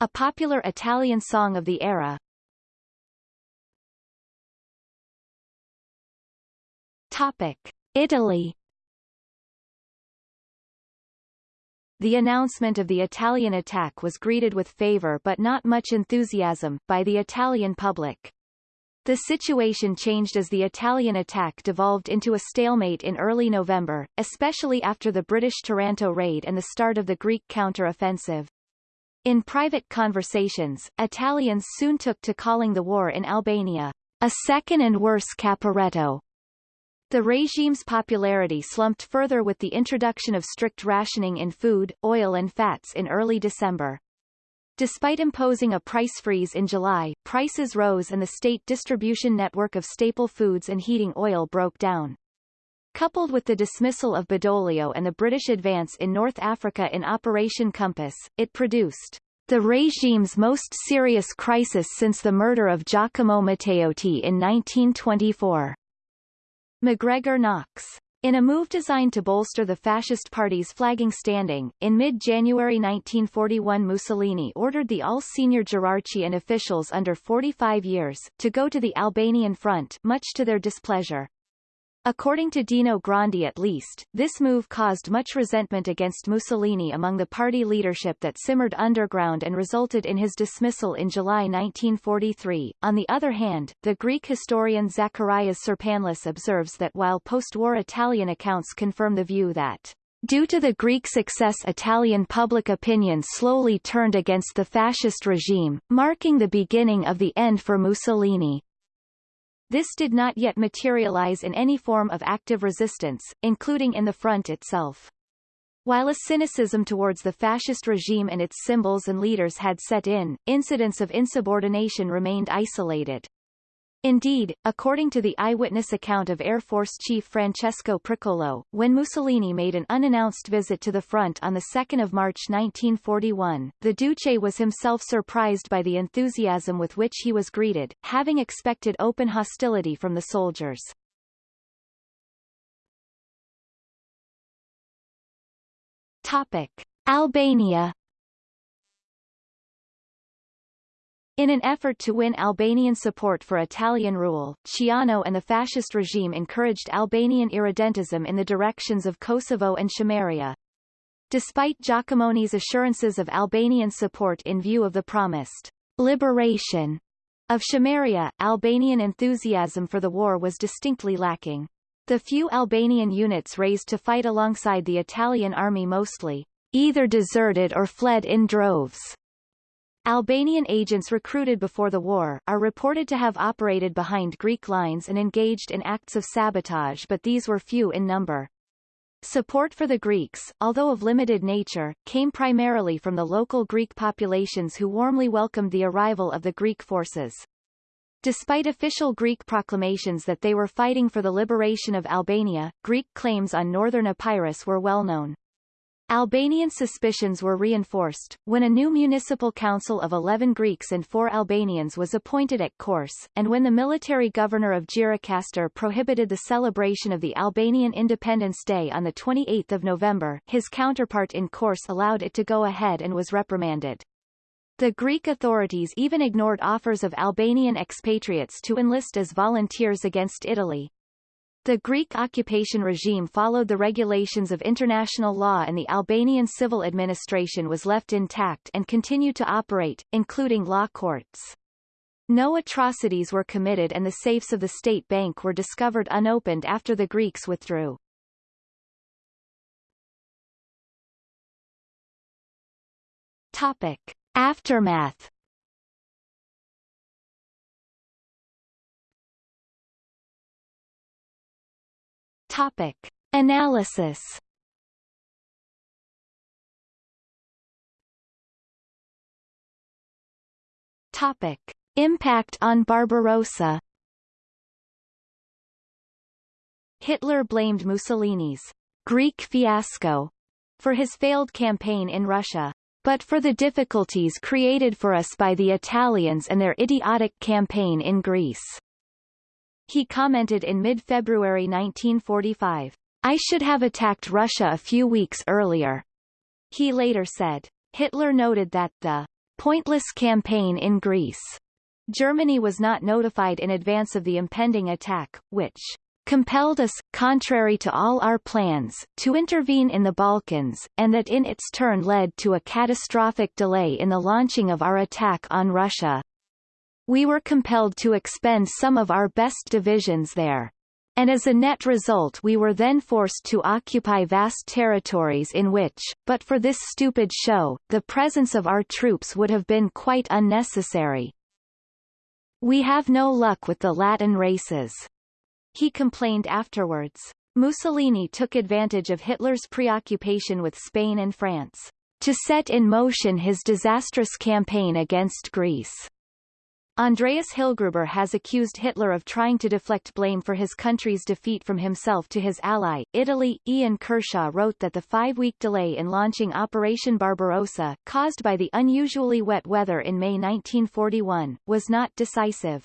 a popular Italian song of the era, Topic. Italy The announcement of the Italian attack was greeted with favor but not much enthusiasm, by the Italian public. The situation changed as the Italian attack devolved into a stalemate in early November, especially after the British Taranto raid and the start of the Greek counter-offensive. In private conversations, Italians soon took to calling the war in Albania, a second and worse Caporetto, the regime's popularity slumped further with the introduction of strict rationing in food, oil and fats in early December. Despite imposing a price freeze in July, prices rose and the state distribution network of staple foods and heating oil broke down. Coupled with the dismissal of Badoglio and the British advance in North Africa in Operation Compass, it produced the regime's most serious crisis since the murder of Giacomo Matteotti in 1924. MacGregor Knox. In a move designed to bolster the fascist party's flagging standing, in mid-January 1941 Mussolini ordered the all senior Gerarchi and officials under 45 years, to go to the Albanian front much to their displeasure. According to Dino Grandi at least, this move caused much resentment against Mussolini among the party leadership that simmered underground and resulted in his dismissal in July 1943. On the other hand, the Greek historian Zacharias Tsirpanlis observes that while post-war Italian accounts confirm the view that Due to the Greek success Italian public opinion slowly turned against the fascist regime, marking the beginning of the end for Mussolini. This did not yet materialize in any form of active resistance, including in the front itself. While a cynicism towards the fascist regime and its symbols and leaders had set in, incidents of insubordination remained isolated. Indeed, according to the eyewitness account of Air Force Chief Francesco Pricolo, when Mussolini made an unannounced visit to the front on 2 March 1941, the Duce was himself surprised by the enthusiasm with which he was greeted, having expected open hostility from the soldiers. Topic. Albania In an effort to win Albanian support for Italian rule, Ciano and the fascist regime encouraged Albanian irredentism in the directions of Kosovo and Chameria. Despite Jacomoni's assurances of Albanian support in view of the promised liberation of Chameria, Albanian enthusiasm for the war was distinctly lacking. The few Albanian units raised to fight alongside the Italian army mostly either deserted or fled in droves. Albanian agents recruited before the war, are reported to have operated behind Greek lines and engaged in acts of sabotage but these were few in number. Support for the Greeks, although of limited nature, came primarily from the local Greek populations who warmly welcomed the arrival of the Greek forces. Despite official Greek proclamations that they were fighting for the liberation of Albania, Greek claims on northern Epirus were well known. Albanian suspicions were reinforced, when a new municipal council of 11 Greeks and 4 Albanians was appointed at Korçë, and when the military governor of Gjirokastër prohibited the celebration of the Albanian Independence Day on 28 November his counterpart in Korçë allowed it to go ahead and was reprimanded. The Greek authorities even ignored offers of Albanian expatriates to enlist as volunteers against Italy. The Greek occupation regime followed the regulations of international law and the Albanian civil administration was left intact and continued to operate, including law courts. No atrocities were committed and the safes of the state bank were discovered unopened after the Greeks withdrew. Topic. Aftermath Topic. Analysis Topic. Impact on Barbarossa Hitler blamed Mussolini's Greek fiasco for his failed campaign in Russia. But for the difficulties created for us by the Italians and their idiotic campaign in Greece. He commented in mid-February 1945, I should have attacked Russia a few weeks earlier. He later said, Hitler noted that the pointless campaign in Greece Germany was not notified in advance of the impending attack, which compelled us, contrary to all our plans, to intervene in the Balkans, and that in its turn led to a catastrophic delay in the launching of our attack on Russia. We were compelled to expend some of our best divisions there. And as a net result we were then forced to occupy vast territories in which, but for this stupid show, the presence of our troops would have been quite unnecessary. We have no luck with the Latin races. He complained afterwards. Mussolini took advantage of Hitler's preoccupation with Spain and France to set in motion his disastrous campaign against Greece. Andreas Hillgruber has accused Hitler of trying to deflect blame for his country's defeat from himself to his ally, Italy. Ian Kershaw wrote that the five-week delay in launching Operation Barbarossa, caused by the unusually wet weather in May 1941, was not decisive.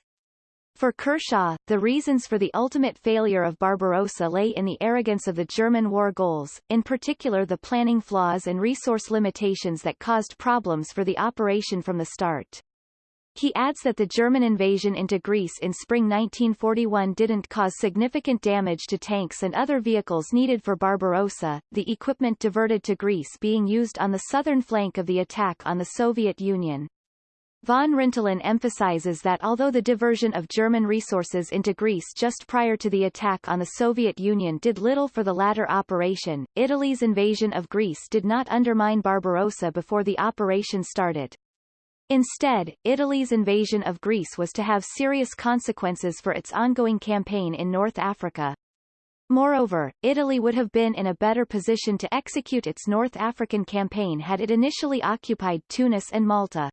For Kershaw, the reasons for the ultimate failure of Barbarossa lay in the arrogance of the German war goals, in particular the planning flaws and resource limitations that caused problems for the operation from the start. He adds that the German invasion into Greece in spring 1941 didn't cause significant damage to tanks and other vehicles needed for Barbarossa, the equipment diverted to Greece being used on the southern flank of the attack on the Soviet Union. Von Rintelen emphasizes that although the diversion of German resources into Greece just prior to the attack on the Soviet Union did little for the latter operation, Italy's invasion of Greece did not undermine Barbarossa before the operation started. Instead, Italy's invasion of Greece was to have serious consequences for its ongoing campaign in North Africa. Moreover, Italy would have been in a better position to execute its North African campaign had it initially occupied Tunis and Malta.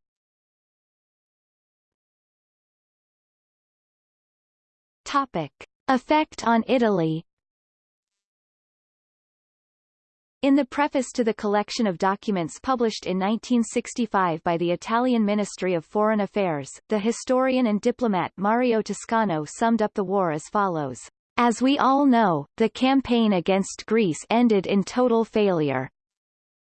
Topic. Effect on Italy In the preface to the collection of documents published in 1965 by the Italian Ministry of Foreign Affairs, the historian and diplomat Mario Toscano summed up the war as follows. As we all know, the campaign against Greece ended in total failure.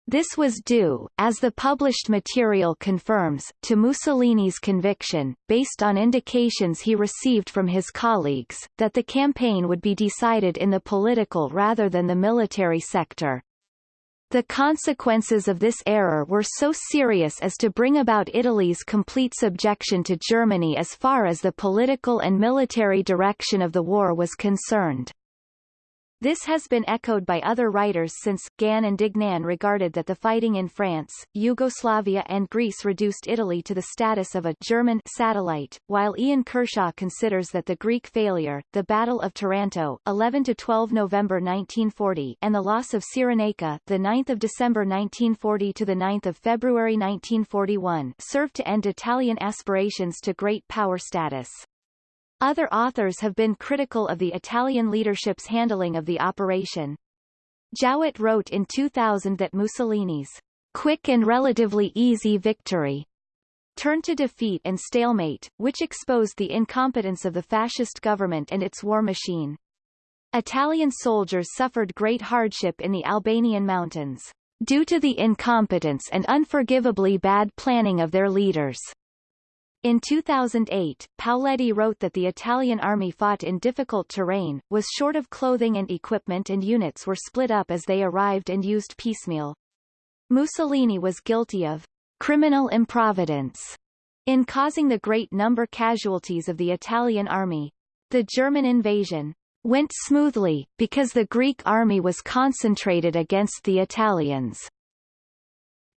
This was due, as the published material confirms, to Mussolini's conviction, based on indications he received from his colleagues, that the campaign would be decided in the political rather than the military sector. The consequences of this error were so serious as to bring about Italy's complete subjection to Germany as far as the political and military direction of the war was concerned. This has been echoed by other writers since, Gann and Duignan regarded that the fighting in France, Yugoslavia and Greece reduced Italy to the status of a German satellite, while Ian Kershaw considers that the Greek failure, the Battle of Taranto 11-12 November 1940 and the loss of Cyrenaica the 9th of December 1940 to the 9th of February 1941 served to end Italian aspirations to great power status. Other authors have been critical of the Italian leadership's handling of the operation. Jowett wrote in 2000 that Mussolini's quick and relatively easy victory turned to defeat and stalemate, which exposed the incompetence of the fascist government and its war machine. Italian soldiers suffered great hardship in the Albanian mountains. due to the incompetence and unforgivably bad planning of their leaders. In 2008, Paoletti wrote that the Italian army fought in difficult terrain, was short of clothing and equipment and units were split up as they arrived and used piecemeal. Mussolini was guilty of criminal improvidence in causing the great number casualties of the Italian army. The German invasion went smoothly, because the Greek army was concentrated against the Italians.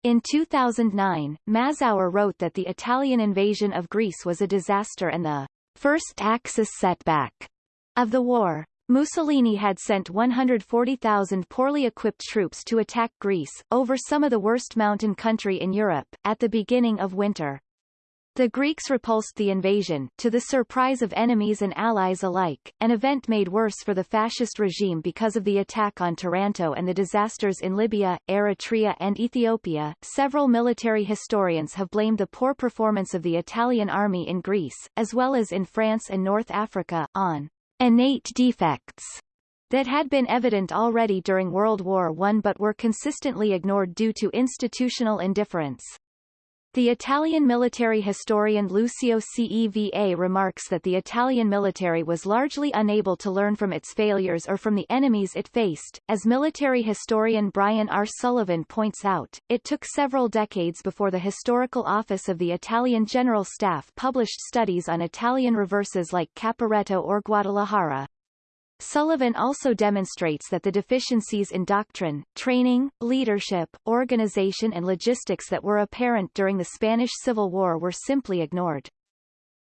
In 2009, Mazauer wrote that the Italian invasion of Greece was a disaster and the first Axis setback of the war. Mussolini had sent 140,000 poorly equipped troops to attack Greece, over some of the worst mountain country in Europe, at the beginning of winter. The Greeks repulsed the invasion, to the surprise of enemies and allies alike, an event made worse for the fascist regime because of the attack on Taranto and the disasters in Libya, Eritrea and Ethiopia. Several military historians have blamed the poor performance of the Italian army in Greece, as well as in France and North Africa, on innate defects that had been evident already during World War I but were consistently ignored due to institutional indifference. The Italian military historian Lucio Ceva remarks that the Italian military was largely unable to learn from its failures or from the enemies it faced. As military historian Brian R. Sullivan points out, it took several decades before the Historical Office of the Italian General Staff published studies on Italian reverses like Caporetto or Guadalajara. Sullivan also demonstrates that the deficiencies in doctrine, training, leadership, organization and logistics that were apparent during the Spanish Civil War were simply ignored.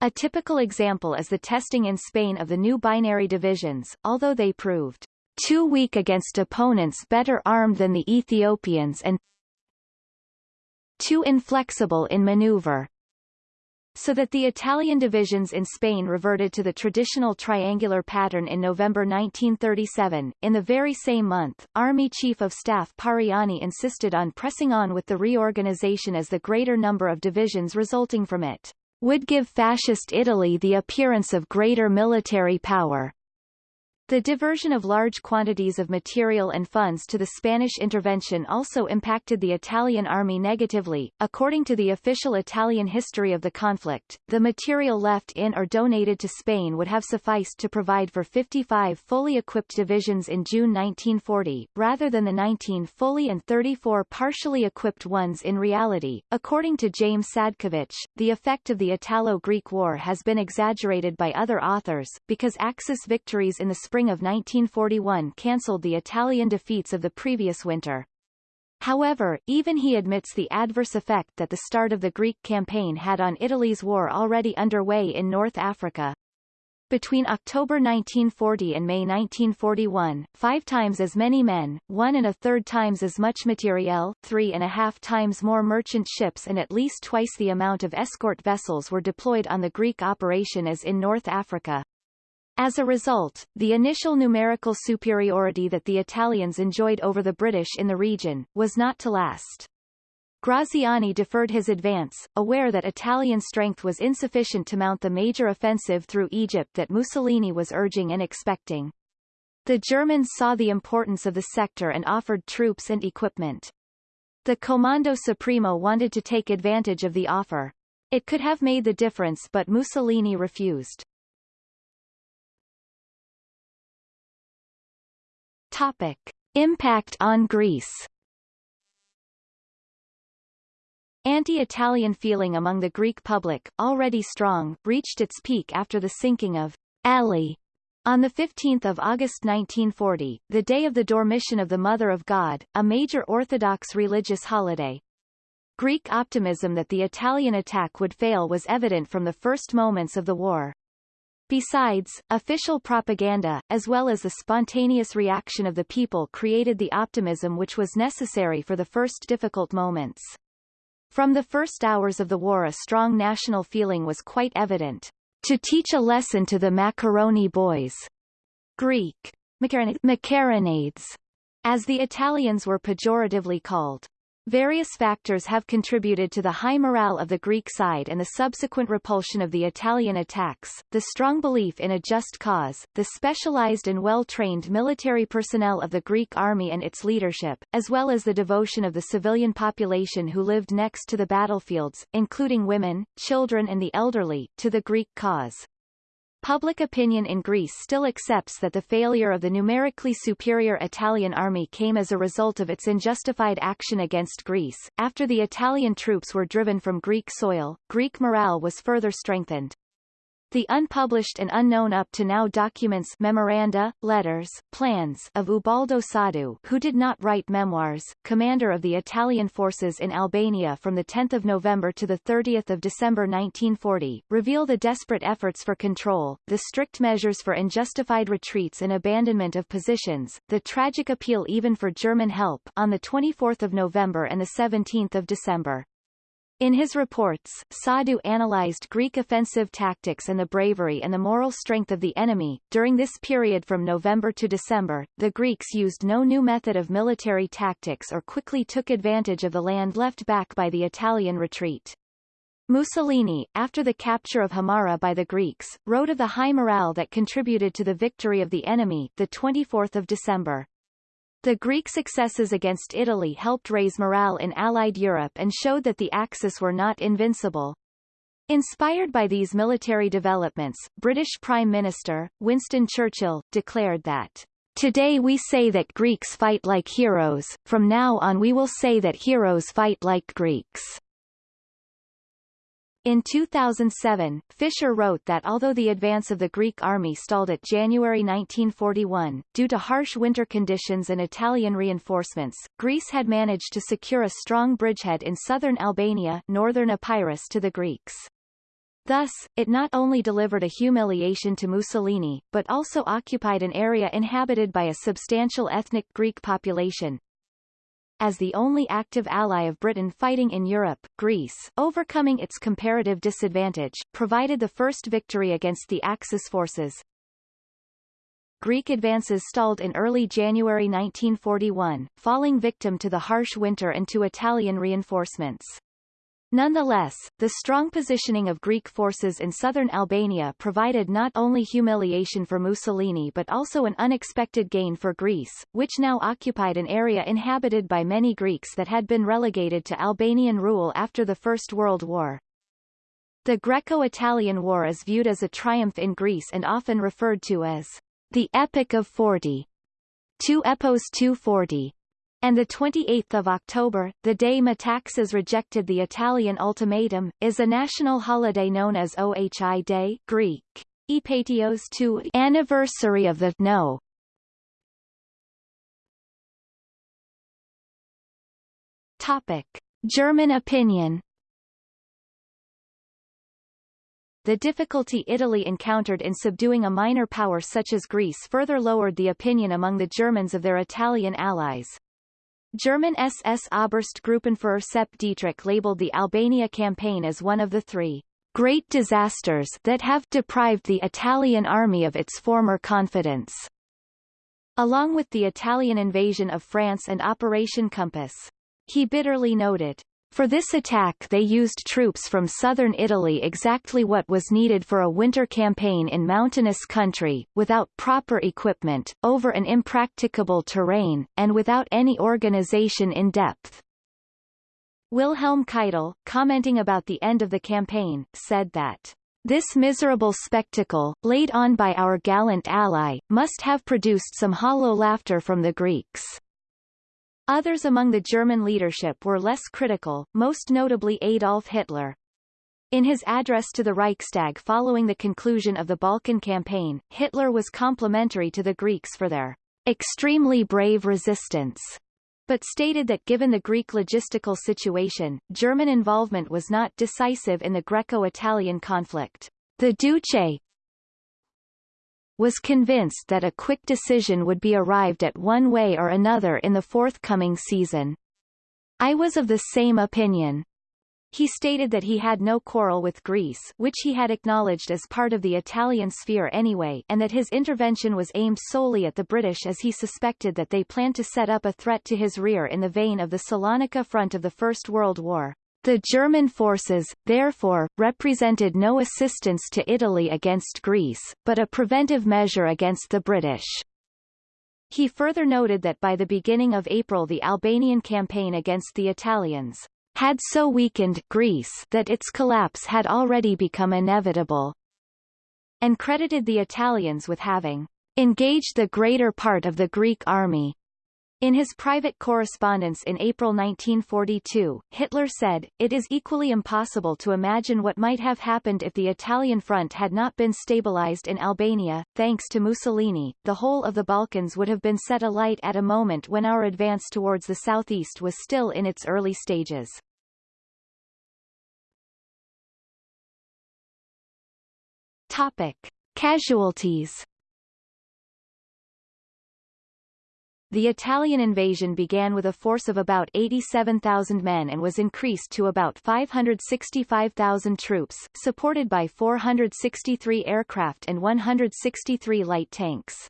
A typical example is the testing in Spain of the new binary divisions, although they proved too weak against opponents better armed than the Ethiopians and too inflexible in maneuver so that the Italian divisions in Spain reverted to the traditional triangular pattern in November 1937. In the very same month, Army Chief of Staff Pariani insisted on pressing on with the reorganization as the greater number of divisions resulting from it would give Fascist Italy the appearance of greater military power. The diversion of large quantities of material and funds to the Spanish intervention also impacted the Italian army negatively. According to the official Italian history of the conflict, the material left in or donated to Spain would have sufficed to provide for 55 fully equipped divisions in June 1940, rather than the 19 fully and 34 partially equipped ones in reality. According to James Sadkovich, the effect of the Italo-Greek War has been exaggerated by other authors, because Axis victories in the spring of 1941 cancelled the Italian defeats of the previous winter. However, even he admits the adverse effect that the start of the Greek campaign had on Italy's war already underway in North Africa. Between October 1940 and May 1941, five times as many men, one and a third times as much materiel, three and a half times more merchant ships and at least twice the amount of escort vessels were deployed on the Greek operation as in North Africa. As a result, the initial numerical superiority that the Italians enjoyed over the British in the region, was not to last. Graziani deferred his advance, aware that Italian strength was insufficient to mount the major offensive through Egypt that Mussolini was urging and expecting. The Germans saw the importance of the sector and offered troops and equipment. The Comando Supremo wanted to take advantage of the offer. It could have made the difference but Mussolini refused. Topic. Impact on Greece Anti-Italian feeling among the Greek public, already strong, reached its peak after the sinking of Elli on 15 August 1940, the day of the Dormition of the Mother of God, a major Orthodox religious holiday. Greek optimism that the Italian attack would fail was evident from the first moments of the war. Besides, official propaganda, as well as the spontaneous reaction of the people created the optimism which was necessary for the first difficult moments. From the first hours of the war a strong national feeling was quite evident. To teach a lesson to the macaroni boys. Greek. Macaronades, as the Italians were pejoratively called. Various factors have contributed to the high morale of the Greek side and the subsequent repulsion of the Italian attacks, the strong belief in a just cause, the specialized and well-trained military personnel of the Greek army and its leadership, as well as the devotion of the civilian population who lived next to the battlefields, including women, children and the elderly, to the Greek cause. Public opinion in Greece still accepts that the failure of the numerically superior Italian army came as a result of its unjustified action against Greece. After the Italian troops were driven from Greek soil, Greek morale was further strengthened. The unpublished and unknown up to now documents memoranda, letters, plans of Ubaldo Soddu who did not write memoirs, commander of the Italian forces in Albania from 10 November to 30 December 1940, reveal the desperate efforts for control, the strict measures for unjustified retreats and abandonment of positions, the tragic appeal even for German help on 24 November and 17 December. In his reports, Soddu analyzed Greek offensive tactics and the bravery and the moral strength of the enemy. During this period from November to December, the Greeks used no new method of military tactics or quickly took advantage of the land left back by the Italian retreat. Mussolini, after the capture of Himara by the Greeks, wrote of the high morale that contributed to the victory of the enemy, the 24th of December. The Greek successes against Italy helped raise morale in Allied Europe and showed that the Axis were not invincible. Inspired by these military developments, British Prime Minister, Winston Churchill, declared that Today we say that Greeks fight like heroes, from now on we will say that heroes fight like Greeks. In 2007, Fisher wrote that although the advance of the Greek army stalled at January 1941, due to harsh winter conditions and Italian reinforcements, Greece had managed to secure a strong bridgehead in southern Albania northern Epirus to the Greeks. Thus, it not only delivered a humiliation to Mussolini, but also occupied an area inhabited by a substantial ethnic Greek population, as the only active ally of Britain fighting in Europe, Greece, overcoming its comparative disadvantage, provided the first victory against the Axis forces. Greek advances stalled in early January 1941, falling victim to the harsh winter and to Italian reinforcements. Nonetheless, the strong positioning of Greek forces in southern Albania provided not only humiliation for Mussolini but also an unexpected gain for Greece, which now occupied an area inhabited by many Greeks that had been relegated to Albanian rule after the First World War. The Greco-Italian War is viewed as a triumph in Greece and often referred to as the Epic of Forty. 2 Epos 240 and the 28th of October, the day Metaxas rejected the Italian ultimatum, is a national holiday known as Ohi Day Greek, Epatios to anniversary of the no. Topic: German opinion. The difficulty Italy encountered in subduing a minor power such as Greece further lowered the opinion among the Germans of their Italian allies. German SS Oberstgruppenführer Sepp Dietrich labeled the Albania campaign as one of the three great disasters that have deprived the Italian army of its former confidence. Along with the Italian invasion of France and Operation Compass. He bitterly noted, for this attack they used troops from southern Italy exactly what was needed for a winter campaign in mountainous country, without proper equipment, over an impracticable terrain, and without any organization in depth. Wilhelm Keitel, commenting about the end of the campaign, said that this miserable spectacle, laid on by our gallant ally, must have produced some hollow laughter from the Greeks. Others among the German leadership were less critical, most notably Adolf Hitler. In his address to the Reichstag following the conclusion of the Balkan campaign, Hitler was complimentary to the Greeks for their extremely brave resistance, but stated that given the Greek logistical situation, German involvement was not decisive in the Greco-Italian conflict. The Duce, was convinced that a quick decision would be arrived at one way or another in the forthcoming season. I was of the same opinion. He stated that he had no quarrel with Greece which he had acknowledged as part of the Italian sphere anyway and that his intervention was aimed solely at the British as he suspected that they planned to set up a threat to his rear in the vein of the Salonika front of the First World War. The German forces, therefore, represented no assistance to Italy against Greece, but a preventive measure against the British. He further noted that by the beginning of April the Albanian campaign against the Italians had so weakened Greece that its collapse had already become inevitable, and credited the Italians with having engaged the greater part of the Greek army. In his private correspondence in April 1942, Hitler said, It is equally impossible to imagine what might have happened if the Italian front had not been stabilized in Albania. Thanks to Mussolini, the whole of the Balkans would have been set alight at a moment when our advance towards the southeast was still in its early stages. Topic. Casualties The Italian invasion began with a force of about 87,000 men and was increased to about 565,000 troops, supported by 463 aircraft and 163 light tanks.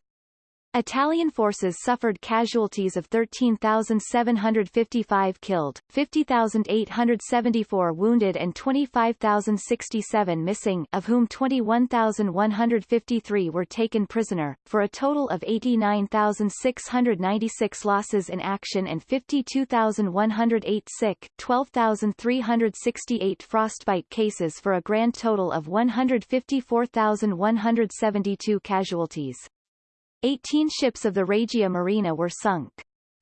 Italian forces suffered casualties of 13,755 killed, 50,874 wounded and 25,067 missing of whom 21,153 were taken prisoner, for a total of 89,696 losses in action and 52,108 sick, 12,368 frostbite cases for a grand total of 154,172 casualties. 18 ships of the Regia Marina were sunk.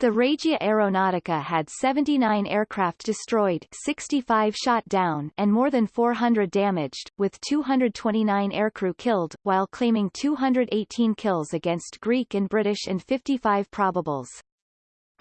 The Regia Aeronautica had 79 aircraft destroyed 65 shot down and more than 400 damaged, with 229 aircrew killed, while claiming 218 kills against Greek and British and 55 probables.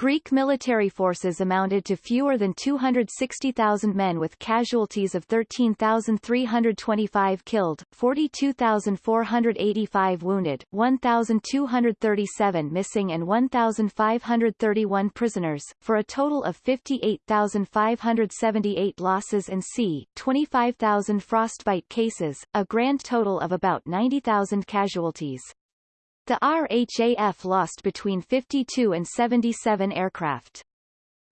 Greek military forces amounted to fewer than 260,000 men with casualties of 13,325 killed, 42,485 wounded, 1,237 missing and 1,531 prisoners, for a total of 58,578 losses and c. 25,000 frostbite cases, a grand total of about 90,000 casualties. The RHAF lost between 52 and 77 aircraft.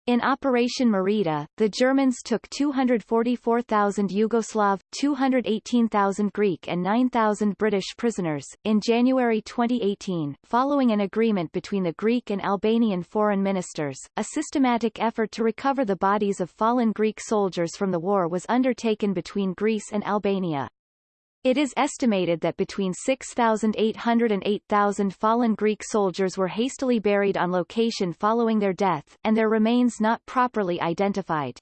In Operation Marita, the Germans took 244,000 Yugoslav, 218,000 Greek and 9,000 British prisoners. In January 2018, following an agreement between the Greek and Albanian foreign ministers, a systematic effort to recover the bodies of fallen Greek soldiers from the war was undertaken between Greece and Albania. It is estimated that between 6,800 and 8,000 fallen Greek soldiers were hastily buried on location following their death, and their remains not properly identified.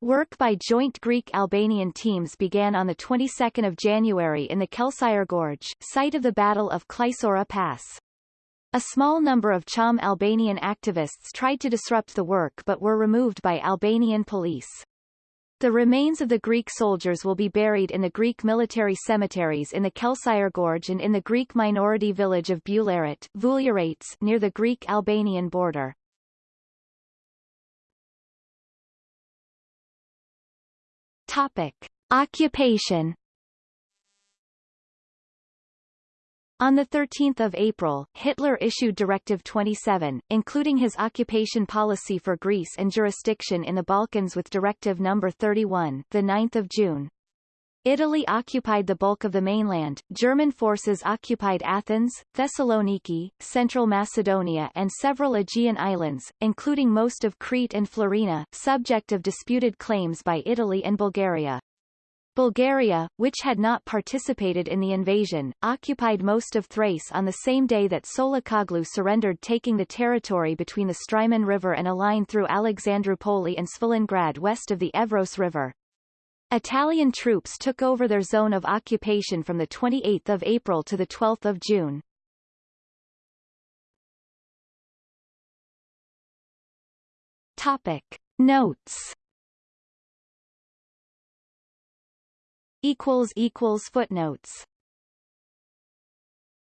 Work by joint Greek-Albanian teams began on the 22nd of January in the Kelçyre Gorge, site of the Battle of Klissura Pass. A small number of Cham Albanian activists tried to disrupt the work but were removed by Albanian police. The remains of the Greek soldiers will be buried in the Greek military cemeteries in the Kelçyre Gorge and in the Greek minority village of Bularat near the Greek-Albanian border. Topic. Occupation On 13 April, Hitler issued Directive 27, including his occupation policy for Greece and jurisdiction in the Balkans with Directive No. 31 9 June. Italy occupied the bulk of the mainland, German forces occupied Athens, Thessaloniki, Central Macedonia and several Aegean islands, including most of Crete and Florina, subject of disputed claims by Italy and Bulgaria. Bulgaria, which had not participated in the invasion, occupied most of Thrace on the same day that Tsolakoglou surrendered taking the territory between the Strymon River and a line through Alexandroupoli and Svilengrad west of the Evros River. Italian troops took over their zone of occupation from 28 April to 12 June. Topic. Notes equals equals footnotes